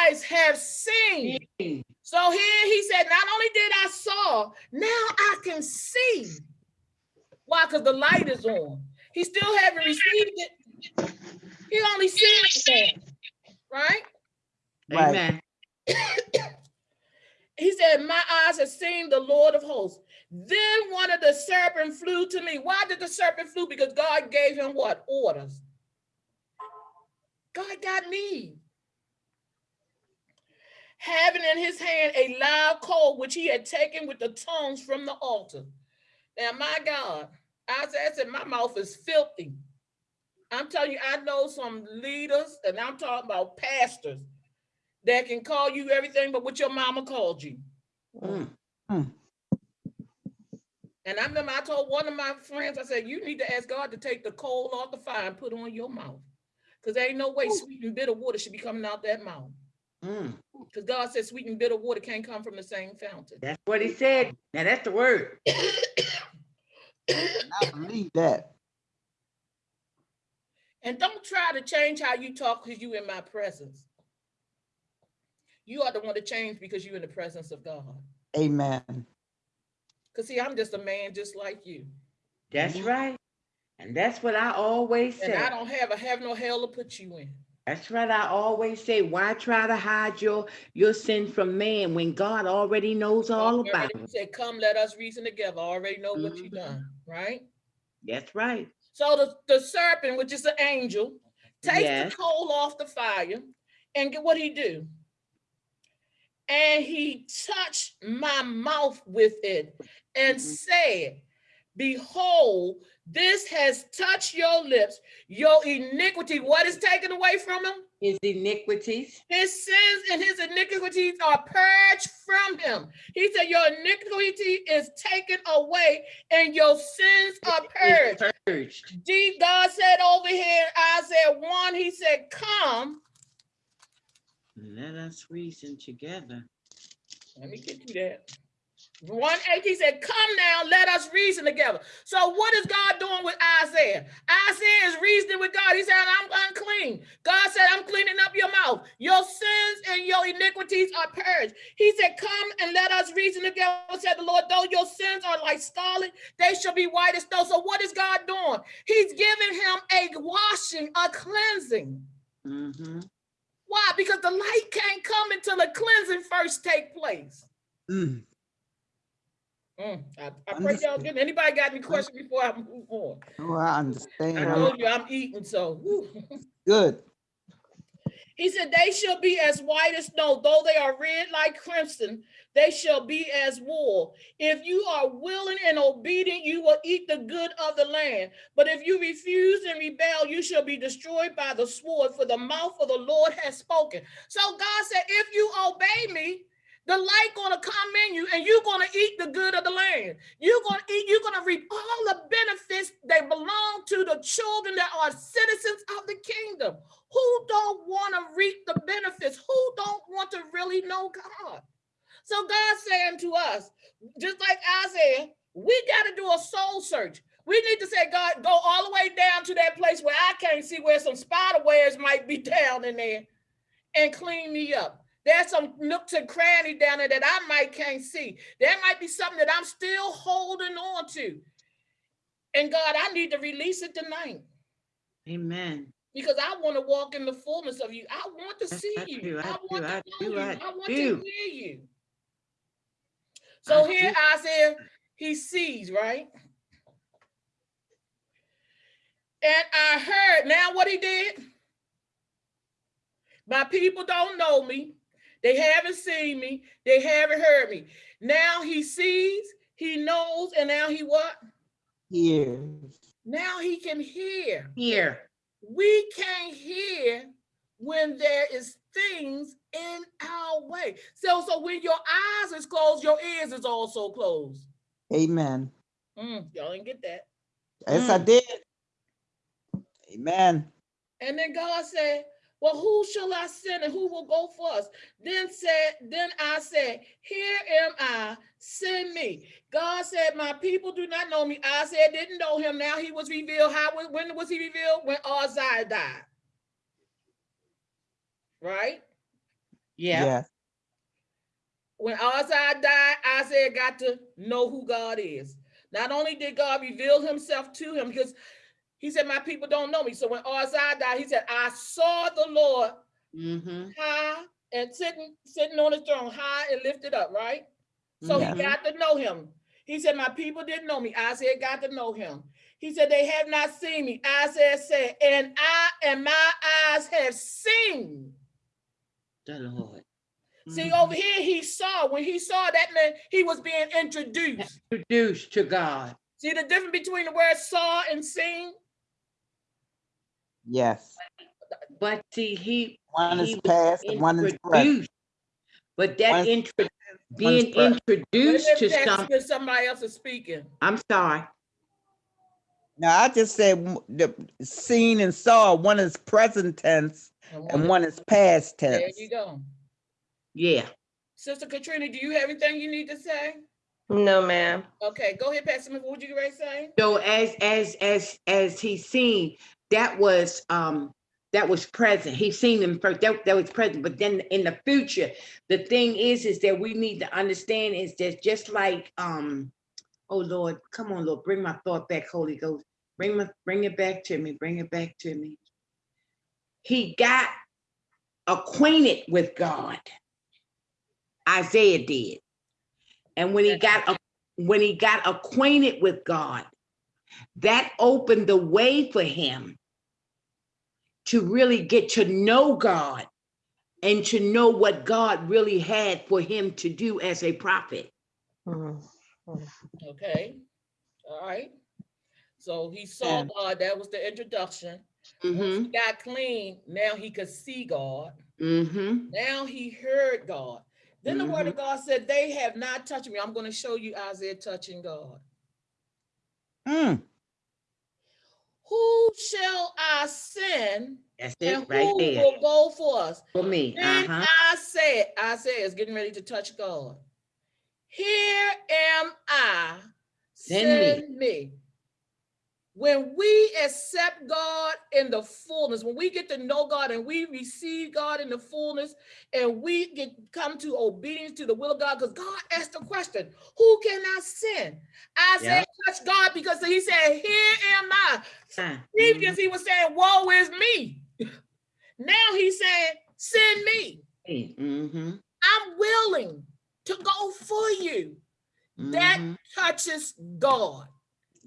eyes have seen. So here he said, not only did I saw, now I can see. Why? Because the light is on. He still haven't received it. He only sees it now, right? Right. Amen. He said, My eyes have seen the Lord of hosts. Then one of the serpent flew to me. Why did the serpent flew? Because God gave him what? Orders. God got me. Having in his hand a live coal, which he had taken with the tongues from the altar. Now, my God, Isaiah said, My mouth is filthy. I'm telling you, I know some leaders, and I'm talking about pastors that can call you everything but what your mama called you. Mm. And I remember I told one of my friends, I said, you need to ask God to take the coal off the fire and put it on your mouth. Because there ain't no way sweet and bitter water should be coming out that mouth. Mm. Because God said sweet and bitter water can't come from the same fountain. That's what he said. Now that's the word. I believe that. And don't try to change how you talk because you in my presence. You are the one to change because you're in the presence of God. Amen. Because see, I'm just a man just like you. That's right. And that's what I always say. And I don't have a have no hell to put you in. That's right. I always say, why try to hide your your sin from man when God already knows all Already about it? Said, come, let us reason together. I already know what you Mhm. done, right? That's right. So the, the serpent, which is an angel, takes Yes. the coal off the fire and get what he do? And he touched my mouth with it and Mhm. said, Behold, this has touched your lips. Your iniquity, what is taken away from him? His iniquities. His sins and his iniquities are purged from him. He said, Your iniquity is taken away and your sins are purged. purged. Deep God said over here, Isaiah 1, he said, Come. Let us reason together. Let me get you that. One eight, he said, Come now, let us reason together. So, what is God doing with Isaiah? Isaiah is reasoning with God. He said, I'm unclean. God said, I'm cleaning up your mouth. Your sins and your iniquities are purged. He said, Come and let us reason together, said the Lord. Though your sins are like scarlet, they shall be white as snow. So, what is God doing? He's giving him a washing, a cleansing. Mhm. Why? Because the light can't come until the cleansing first take place. Mm. Mm, I, I pray y'all get, anybody got any questions before I move on? Oh, I understand. I told you I'm eating, so. good. He said, they shall be as white as snow, though they are red like crimson, they shall be as wool. If you are willing and obedient, you will eat the good of the land. But if you refuse and rebel, you shall be destroyed by the sword, for the mouth of the Lord has spoken. So God said, if you obey me, the light gonna come in you and you're gonna eat the good of the land. You're gonna eat, you're gonna reap all the benefits that belong to the children that are citizens of the kingdom. Who don't want to reap the benefits? Who don't want to really know God? So God's saying to us, just like Isaiah, we got to do a soul search. We need to say, God, go all the way down to that place where I can't see where some spider webs might be down in there and clean me up. There's some nooks and crannies down there that I might can't see. There might be something that I'm still holding on to. And God, I need to release it tonight Amen. because I want to walk in the fullness of you. I want to see I you. I, I want to know you. I I want to hear you. So I here do. Isaiah, he sees, right? And I heard, now what he did? My people don't know me. They haven't seen me. They haven't heard me. Now he sees, he knows, and now he what? Years. Now he can hear. Here. we can't hear when there is things in our way. So, so when your eyes is closed, your ears is also closed. Amen. Mm, y'all didn't get that. Yes, I Mm. did. Amen. And then God said, Well, who shall I send and who will go for us? Then said, then I said, Here am I, send me. God said, My people do not know me. I said, didn't know him. Now he was revealed. How was- when was he revealed? When Uzziah died. Right? Yeah. Yes. when Uzziah died, Isaiah got to know who God is. Not only did God reveal himself to him, because he said, My people don't know me. So when Uzziah died, he said, I saw the Lord Mm-hmm. high and sitting, sitting on his throne, high and lifted up, right? So Mhm. he got to know him. He said, My people didn't know me. Isaiah got to know him. He said, They have not seen me. Isaiah said, And I and my eyes have seen. The Lord. See, Mhm. over here, he saw. When he saw that man, he was being introduced. Introduced to God. See the difference between the word saw and seen? Yes. But see, he One is He past one is present. But that intro, being is present. Wait a introduced minute, to Pastor some, somebody else is speaking. I'm sorry. Now, I just said the seen and saw, one is present tense And and one- one is past tense. There you go. Yeah. Sister Katrina, do you have anything you need to say? No, ma'am. Okay, go ahead, Pastor What would you ready to say? So as as as as he seen, that was um that was present. He seen them first. That, that was present. But then in the future, the thing is, is that we need to understand is that just like um, oh Lord, come on, Lord, bring my thought back, Holy Ghost. Bring my bring it back to me, bring it back to me. He got acquainted with God. Isaiah did. And when he got when he got acquainted with God, that opened the way for him to really get to know God and to know what God really had for him to do as a prophet. Mhm. Okay, all right. So he saw Yeah. God, that was the introduction. Mm-hmm. he got clean, now he could see God. Mm-hmm. Now he heard God. Then the word of God said, They have not touched me. I'm going to show you Isaiah touching God. Mm, Who shall I send That's and it right who there will go for us? for me. Then Uh-huh. I said, Isaiah is getting ready to touch God. Here am I, Send me." me. When we accept God in the fullness, when we get to know God and we receive God in the fullness, and we get come to obedience to the will of God, because God asked the question, "Who can I send?" I Yeah. said, "Touch God," because He said, "Here am I." Ah, Previous, He was saying, "Woe is me." Now He's saying, "Send me." mhm, I'm willing to go for you. That mhm. touches God.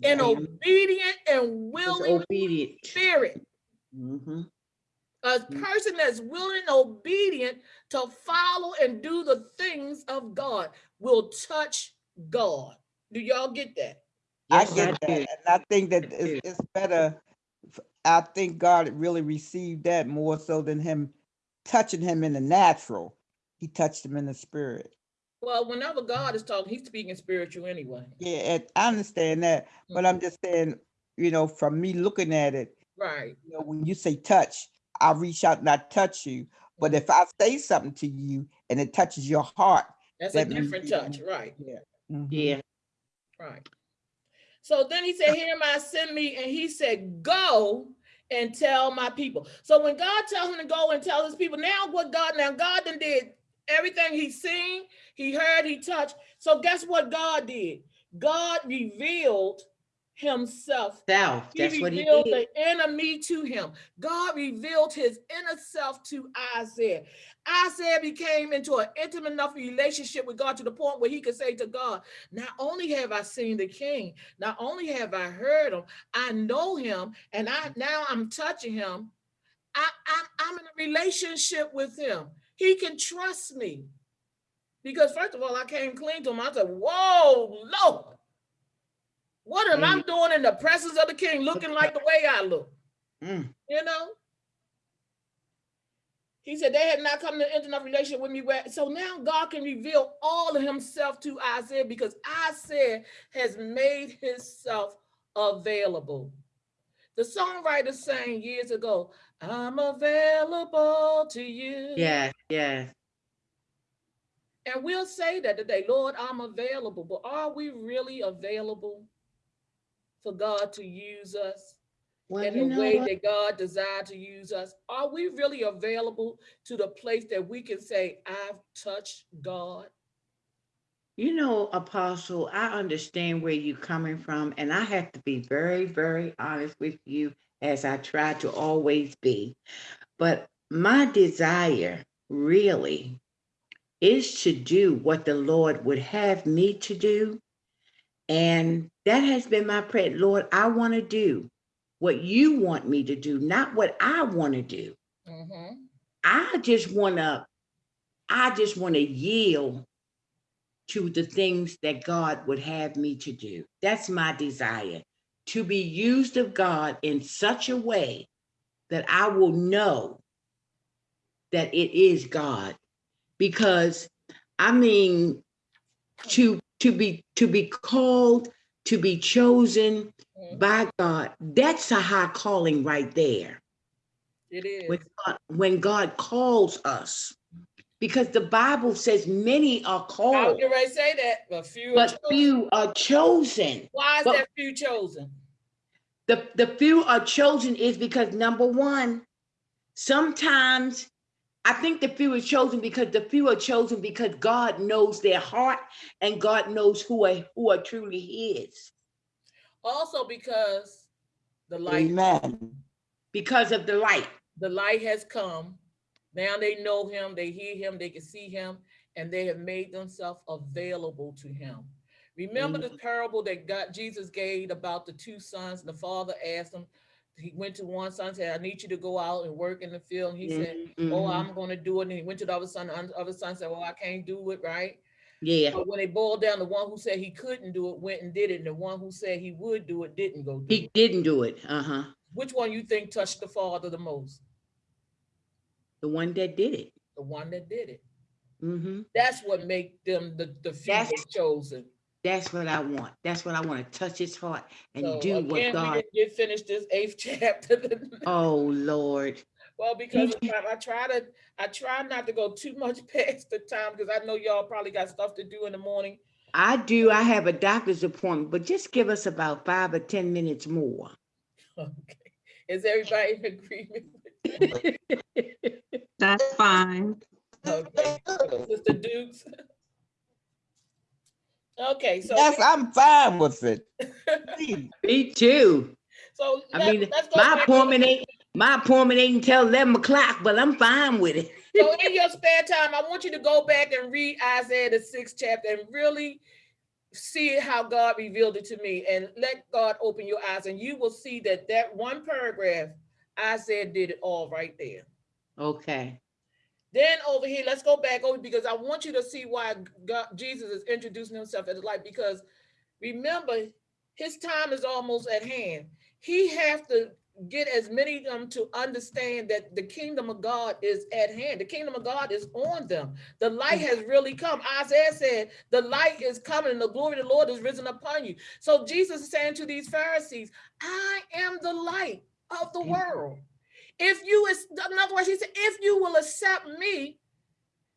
An obedient and willing obedient. spirit. Mhm. A Mm. person that's willing and obedient to follow and do the things of God will touch God. Do y'all get that? I get I that, and I think that it's, it's better. I think God really received that more so than him touching him in the natural. He touched him in the spirit. Well, whenever God is talking, he's speaking spiritual anyway. Yeah, and I understand that, but I'm just saying, you know, from me looking at it, Right. you know, when you say touch, I reach out and I touch you. But if I say something to you and it touches your heart, That's a That means different you touch, don't- right? mhm, Yeah. Right. So then he said, Here am I, send me. And he said, Go and tell my people. So when God tells him to go and tell his people, now what God, now God then did everything he seen, he heard, he touched. So guess what God did? God revealed himself Self. he That's what he revealed did. the enemy to him. God revealed his inner self to Isaiah. Isaiah became into an intimate enough relationship with God to the point where he could say to God, Not only have I seen the king, not only have I heard him, I know him, and I now I'm touching him. I, I'm, I'm in a relationship with him. He can trust me. Because first of all, I came clean to him. I said, Whoa, Lord. What am I doing in the presence of the king looking like the way I look? Mm. You know? He said they had not come to intimate relationship with me. Where, so now God can reveal all of himself to Isaiah because Isaiah has made himself available. The songwriter sang years ago, I'm available to you. Yeah, yeah. And we'll say that today, Lord, I'm available. But are we really available for God to use us? Well, in the way what? that God desired to use us? Are we really available to the place that we can say, I've touched God? You know, Apostle, I understand where you're coming from, and I have to be very, very honest with you, as I try to always be. But my desire really is to do what the Lord would have me to do. And that has been my prayer. Lord, I want to do what you want me to do, not what I want to do. Mhm. I just want to, I just want to yield to the things that God would have me to do. That's my desire to be used of God in such a way that I will know that it is God. Because I mean, to to be to be called, to be chosen Mhm. by God, that's a high calling right there. It is. when God, when God calls us. Because the Bible says many are I was called, ready to say that, but few are but chosen. few are chosen. Why is but- that few chosen? The, the few are chosen is because number one, sometimes I think the few are chosen because the few are chosen because God knows their heart and God knows who are who are truly his Also because the light, Amen. because of the light. the light has come. Now they know him, they hear him, they can see him, and they have made themselves available to him. Remember the parable that God Jesus gave about the two sons, and the father asked him, he went to one son, said, I need you to go out and work in the field. And he said, Mhm, Oh, mhm. I'm gonna do it. And he went to the other son, the other son said, Well, I can't do it, right? yeah, But when they boiled down, the one who said he couldn't do it went and did it, and the one who said he would do it didn't go do he it. didn't do it. Uh-huh. Which one you think touched the father the most? The one that did it. The one that did it. Mm hmm That's what make them the, the few chosen. That's what I want. That's what I want to touch his heart and So do what again, we God. didn't get finished this eighth chapter. Oh Lord. Well, because I try to, I try not to go too much past the time because I know y'all probably got stuff to do in the morning. I do. I have a doctor's appointment, but just give us about five or 10 minutes more. Okay. Is everybody in agreement? That's fine. Okay. Sister Dukes? Okay, so. Yes, I'm fine with it. Me too. So. I let- mean, let's go my back appointment ain't, my appointment ain't until 11 o'clock, but I'm fine with it. So in your spare time, I want you to go back and read Isaiah the sixth chapter and really see how God revealed it to me and let God open your eyes and you will see that that one paragraph, Isaiah did it all right there. Okay. Then over here, let's go back over because I want you to see why God, Jesus is introducing himself as light because remember his time is almost at hand. He have to get as many of them to understand that the kingdom of God is at hand. The kingdom of God is on them. The light has really come. Isaiah said, the light is coming and the glory of the Lord is risen upon you. So Jesus is saying to these Pharisees, I am the light of the Amen. world. If you, is in other words, he said, if you will accept me,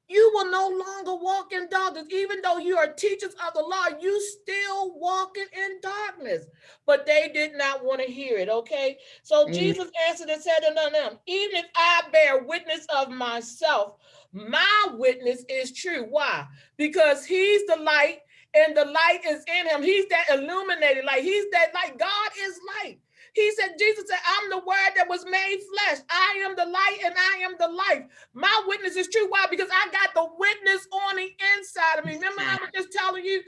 you will no longer walk in darkness. Even though you are teachers of the law, you still walking in darkness. But they did not want to hear it. Okay. So Mm. Jesus answered and said unto them, even if I bear witness of myself, my witness is true. Why? Because he's the light and the light is in him. He's that illuminated light. He's that light. God is light. He said, Jesus said, I'm the word that was made flesh. I am the light and I am the life. My witness is true. Why? Because I got the witness on the inside of me. Remember, I was just telling you,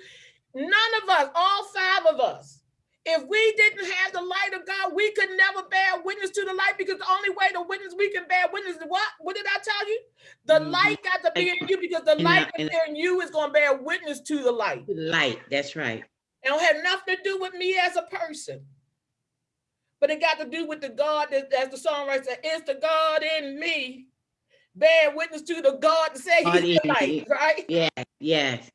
none of us, all five of us, if we didn't have the light of God, we could never bear witness to the light because the only way to witness we can bear witness is what? What did I tell you? The Mhm. light got to be in you because the And, light that's in you is going to bear witness to the light. Light, that's right. It don't have nothing to do with me as a person. But it got to do with the God that, as the songwriter said, it's the God in me. Bear witness to the God that say God he's the light, right? Yes, yes,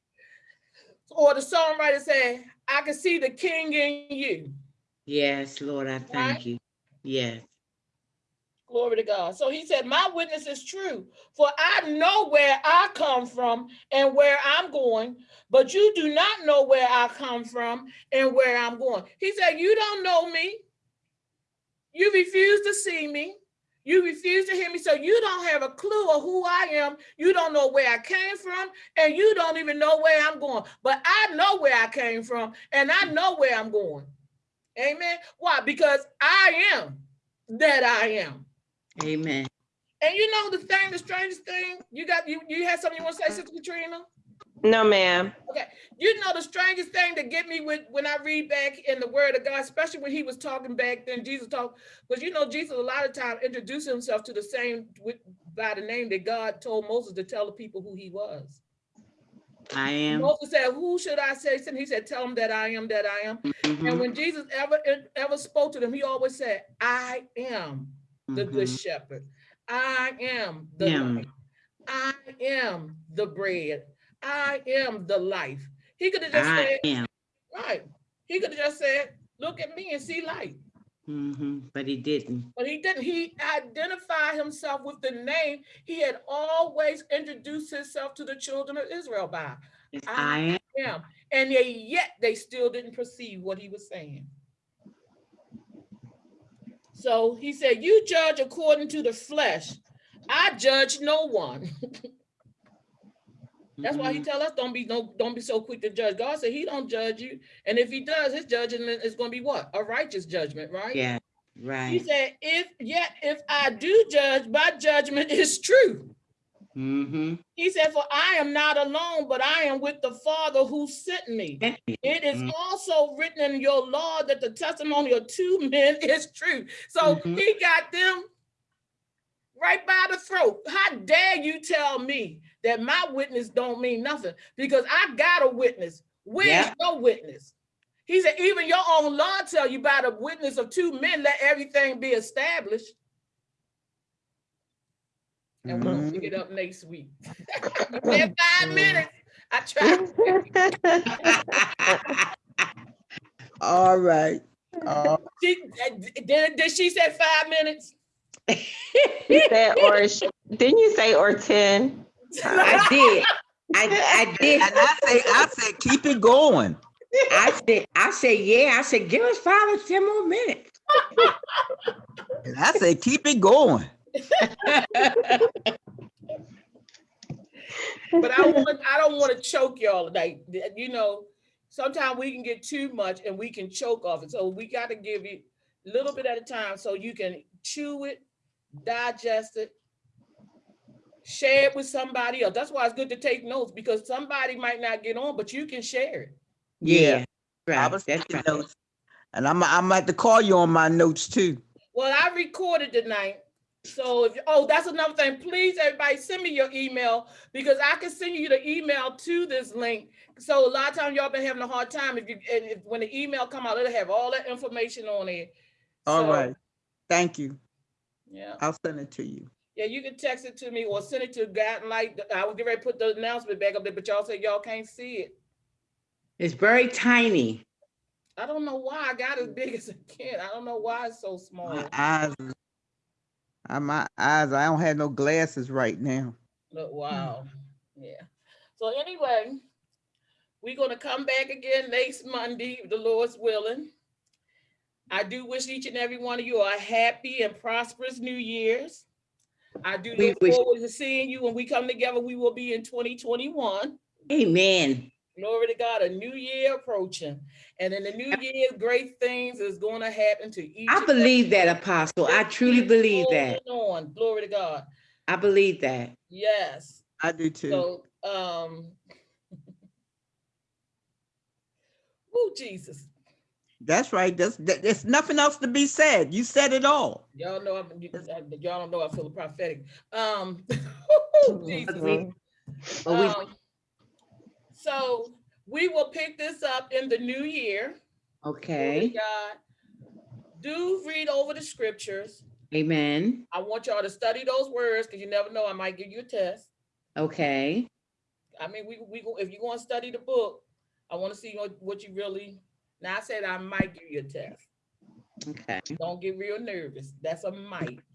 Or the songwriter said, I can see the king in you. yes, Lord, I Right? thank you. Yes. Glory to God. So he said, My witness is true, for I know where I come from and where I'm going, but you do not know where I come from and where I'm going. He said, You don't know me. You refuse to see me. You refuse to hear me. So you don't have a clue of who I am. You don't know where I came from, and you don't even know where I'm going. But I know where I came from, and I know where I'm going. Amen. Why? Because I am that I am. Amen. And you know the thing, the strangest thing, you got you you had something you want to say, Sister Katrina? No, ma'am. Okay. You know the strangest thing to get me with when I read back in the word of God, especially when he was talking back then, Jesus talked, because you know, Jesus a lot of time introduced himself to the same with by the name that God told Moses to tell the people who he was. I am. Moses said, Who should I say? And he said, Tell them that I am that I am. And Mhm, when Jesus ever ever spoke to them, he always said, I am the good mhm. shepherd. I am the Am. I am the bread. I am the life. He could have just I said, am. right. He could have just said, look at me and see light. Mhm, But he didn't. But he didn't. He identified himself with the name he had always introduced himself to the children of Israel by. It's I am. Him. And they, yet they still didn't perceive what he was saying. So he said, You judge according to the flesh. I judge no one. That's why he Mhm, tell us don't be no don't be so quick to judge. God said he don't judge you. And if he does, his judgment is going to be what? A righteous judgment, right? Yeah, right. He said, if yet if I do judge, my judgment is true. Mm-hmm. He said, For I am not alone, but I am with the Father who sent me. It is Mhm. also written in your law that the testimony of two men is true. So Mhm. he got them right by the throat. How dare you tell me that my witness don't mean nothing? Because I got a witness. Where's Yeah. your witness? He said, even your own law tell you by the witness of two men, let everything be established. And we'll pick it up next week. Had five minutes. I tried. All right. Uh, She, did, did she say five minutes? You said, or didn't you say or 10? I did. I, I did. And I say, I said, keep it going. I said, I said, yeah. I said, give us five or ten more minutes. And I said, keep it going. But I want, I don't want to choke y'all like, you know, sometimes we can get too much and we can choke off it. So we got to give you a little bit at a time so you can chew it, digest it, share it with somebody else. That's why it's good to take notes because somebody might not get on, but you can share it. Yeah. I Right, was that's taking right. notes. And I'm, I'm at to call you on my notes too. Well, I recorded tonight. So if, oh, that's another thing. Please, everybody, send me your email because I can send you the email to this link. So a lot of times y'all been having a hard time if you, and if, when the email come out, it'll have all that information on it. All So, right. Thank you. Yeah, I'll send it to you. yeah, you can text it to me or send it to God Light. I was getting ready to put the announcement back up there, but y'all said y'all can't see it. It's very tiny. I don't know why I got as big as I can. I don't know why it's so small. My eyes, my eyes, I don't have no glasses right now. But wow, hmm. yeah. So anyway, we're gonna come back again next Monday, if the Lord's willing. I do wish each and every one of you a happy and prosperous New Year's. I do look wish- forward to seeing you when we come together. We will be in 2021. Amen. Glory to God, a new year approaching. And in the new year, great things is gonna happen to each. I believe that, Apostle. I truly believe that. On, glory to God. I believe that. Yes. I do too. So, um. Oh, Jesus. That's right. That's, that- there's nothing else to be said. You said it all. Y'all know, I'm, you- y'all don't know I feel prophetic. Um. Jesus. Um, So we will pick this up in the new year. Glory to Okay. God. Do read over the scriptures. Amen. I want y'all to study those words because you never know, I might give you a test. Okay. I mean, we, we, go if you want to study the book, I want to see what, what you really, now I said I might give you a test. Okay. Don't get real nervous. That's a might.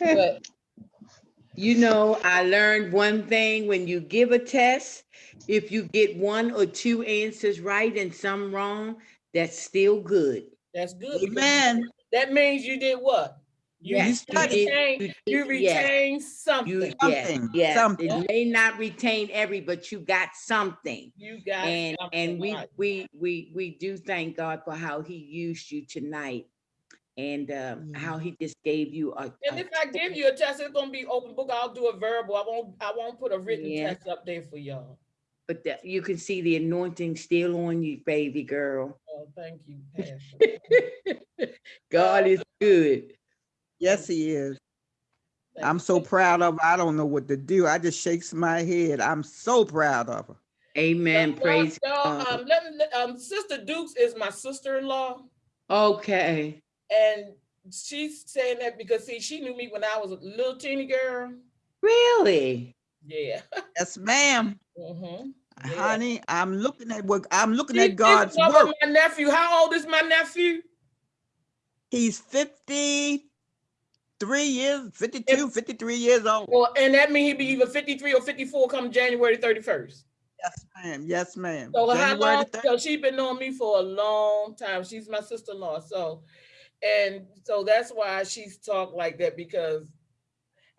But You know, I learned one thing when you give a test, if you get one or two answers right and some wrong, that's still good. that's good. because Amen. That means you did what? You Yes, you studied. you you did- yes. retained You, something. yes, Something, yes, something. it may not retain every, but you got something. You got And, something. and we, right. we, we, we do thank God for how he used you tonight. And, um, Yeah. how he just gave you a. And a if I give you a test, it's gonna be open book. I'll do a verbal. I won't, I won't put a written Yeah. test up there for y'all. But that, you can see the anointing still on you, baby girl. Oh, thank you, Pastor. God is good. Yes, he is. I'm so proud of her. I don't know what to do. I just shakes my head. I'm so proud of her. Amen. Y'all- Praise y'all, God. Um, let me, um, Sister Dukes is my sister-in-law. Okay. And she's saying that because see, she knew me when I was a little teeny girl. Really? Yeah. Yes, ma'am. Mhm. Yeah. Honey, I'm looking at what I'm looking She- at she's God's the mother of work. My nephew, how old is my nephew? He's 53 years, 52, 53 years old. Well, and that means he'd be either fifty-three or fifty-four come January thirty-first. Yes, ma'am. Yes, ma'am. So how January long, the so she been knowing me for a long time. She's my sister-in-law, so. And so that's why she's talked like that because,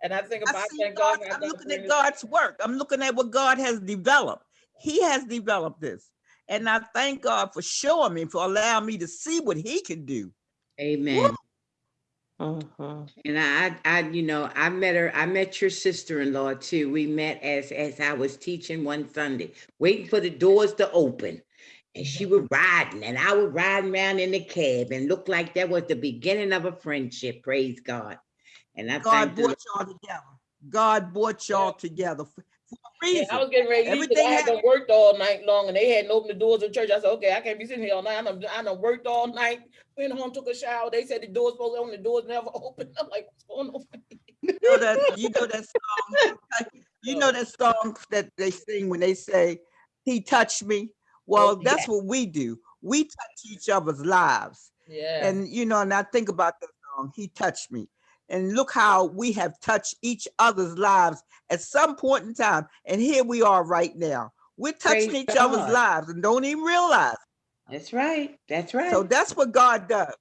and I think I about, see thank God. God, I I'm looking at God's work. I'm looking at what God has developed. He has developed this. And I thank God for showing me, for allowing me to see what he can do. Amen. Mhm. And I, I, you know, I met her, I met your sister-in-law too. We met as, as I was teaching one Sunday, waiting for the doors to open. And she was riding and I was riding around in the cab and looked like that was the beginning of a friendship, praise God. And I God thank the brought y'all together. God brought y'all together for, for a reason. I was getting ready to 'cause I Everything had worked all night long and they hadn't opened the doors of church. I said, okay, I can't be sitting here all night. I done, I done worked all night, went home, took a shower. They said the doors supposed to open, the doors never opened. I'm like, what's going on? You know that, you know that song, you know that song that they sing when they say, he touched me? Well, yeah. that's what we do. We touch each other's lives. Yeah. And, you know, and I think about that song, he touched me. And look how we have touched each other's lives at some point in time. And here we are right now. We're touching Praise each other's lives and don't even realize. That's right. That's right. So that's what God does,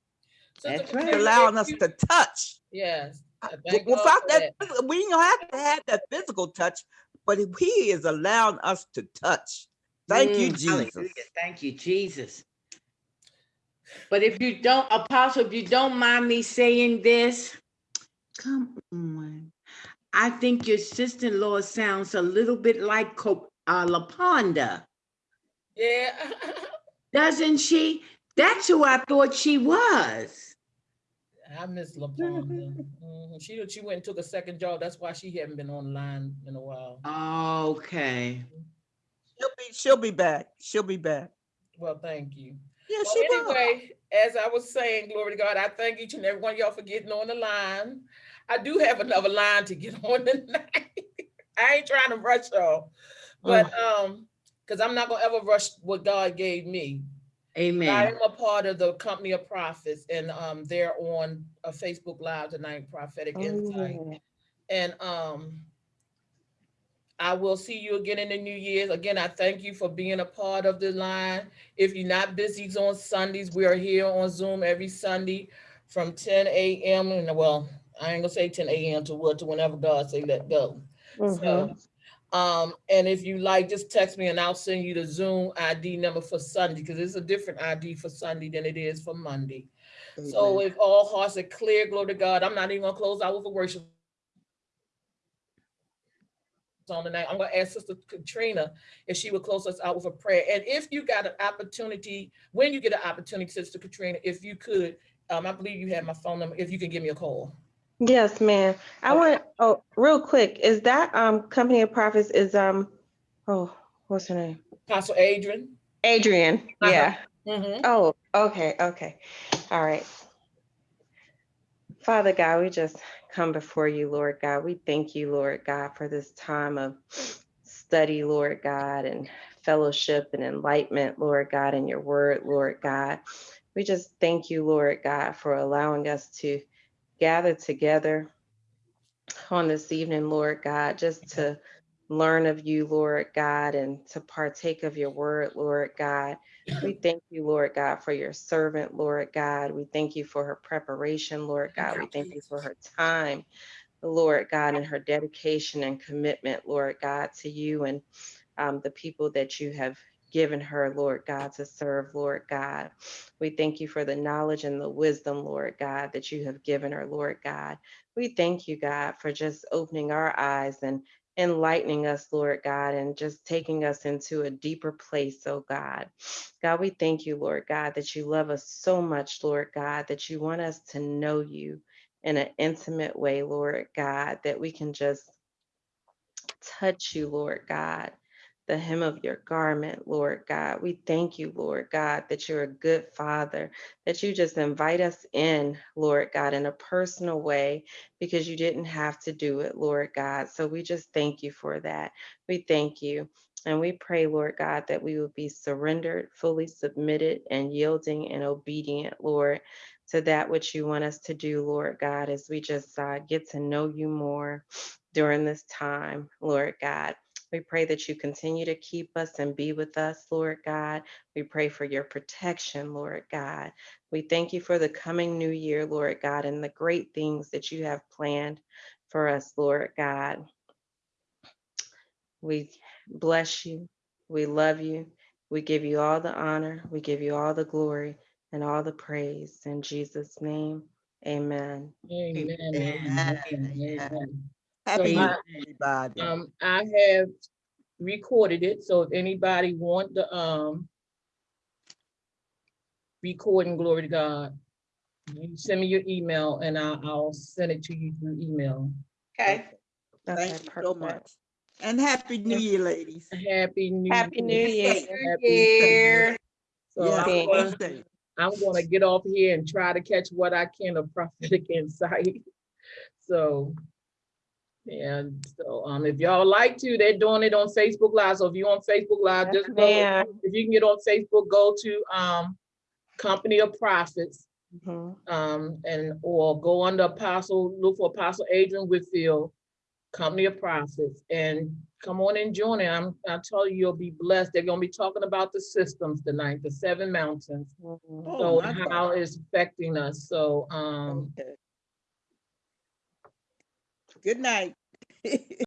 Sister That's Katrina, right. allowing us to touch. Yes. I W- thank God Without for that, phys- we don't have to have that physical touch, but he is allowing us to touch. Thank you, Mm, hallelujah. Jesus. Thank you, Jesus. But if you don't, Apostle, if you don't mind me saying this, come on. I think your sister-in-law sounds a little bit like Co- uh, LaPonda, Yeah. doesn't she? That's who I thought she was. I miss LaPonda. Mhm. She, she went and took a second job. That's why she hadn't been online in a while. Okay. She'll be, she'll be back. She'll be back. Well, thank you. Yeah, Well, she will. As I was saying, glory to God, I thank each and every one of y'all for getting on the line. I do have another line to get on tonight. I ain't trying to rush y'all, but um, because I'm not gonna ever rush what God gave me. Amen. I am a part of the company of prophets, and um, they're on a Facebook Live tonight, Prophetic Insight. Oh, And um, I will see you again in the new year's. Again, I thank you for being a part of the line. If you're not busy on Sundays, we are here on Zoom every Sunday from 10 a.m. and well, I ain't gonna say 10 a.m. to what to whenever God say let go. mhm. So, um, and if you like, just text me and I'll send you the Zoom ID number for Sunday because it's a different ID for Sunday than it is for Monday. So Amen. if all hearts are clear, glory to God, I'm not even gonna close out with a worship on tonight. I'm gonna ask Sister Katrina if she would close us out with a prayer. And if you got an opportunity, when you get an opportunity, Sister Katrina, if you could, um, I believe you have my phone number, if you can give me a call. Yes, ma'am. I Okay. want, oh, real quick, is that um Company of Prophets is um, oh, what's her name? Apostle Adrian. Adrian, Uh-huh. yeah. Mhm. Oh, okay, okay. All right. Father God, we just come before you, Lord God. We thank you, Lord God, for this time of study, Lord God, and fellowship and enlightenment, Lord God, in your word, Lord God. We just thank you, Lord God, for allowing us to gather together on this evening, Lord God, just to learn of you, Lord God, and to partake of your word, Lord God. We thank you, Lord God, for your servant, Lord God. We thank you for her preparation, Lord God. We thank you for her time, Lord God, and her dedication and commitment, Lord God, to you and um, the people that you have given her, Lord God, to serve, Lord God. We thank you for the knowledge and the wisdom, Lord God, that you have given her, Lord God. We thank you, God, for just opening our eyes and enlightening us, Lord God, and just taking us into a deeper place, oh God. God, we thank you, Lord God, that you love us so much, Lord God, that you want us to know you in an intimate way, Lord God, that we can just touch you, Lord God, the hem of your garment, Lord God. We thank you, Lord God, that you're a good father, that you just invite us in, Lord God, in a personal way because you didn't have to do it, Lord God. So we just thank you for that. We thank you. And we pray, Lord God, that we will be surrendered, fully submitted, and yielding and obedient, Lord, to that which you want us to do, Lord God, as we just uh, get to know you more during this time, Lord God. We pray that you continue to keep us and be with us, Lord God. We pray for your protection, Lord God. We thank you for the coming new year, Lord God, and the great things that you have planned for us, Lord God. We bless you. We love you. We give you all the honor. We give you all the glory and all the praise. In Jesus' name, amen. Amen. Amen. Amen. Amen. Amen. Happy New I- everybody. Um, I have recorded it, so if anybody want the, um, recording, glory to God, you send me your email and I'll, I'll send it to you through email. Okay. Okay, Thank you so much. And Happy New Year, ladies. Happy New. Year. Happy New Year. Happy- Year. So Yeah, I'm Thank gonna, be safe. I'm gonna get off here and try to catch what I can of prophetic insight. So, and so, um, if y'all like to, they're doing it on Facebook Live. So if you're on Facebook Live, Yes, just go, ma'am. if you can get on Facebook, go to, um, Company of Prophets Mhm. um, and, or go under Apostle, look for Apostle Adrian Whitfield, Company of Prophets, and come on and join it. I'm, I tell you, you'll be blessed. They're gonna be talking about the systems tonight, the seven mountains. Mhm. Oh, So my how God. it's affecting us. So, um, Okay. Good night.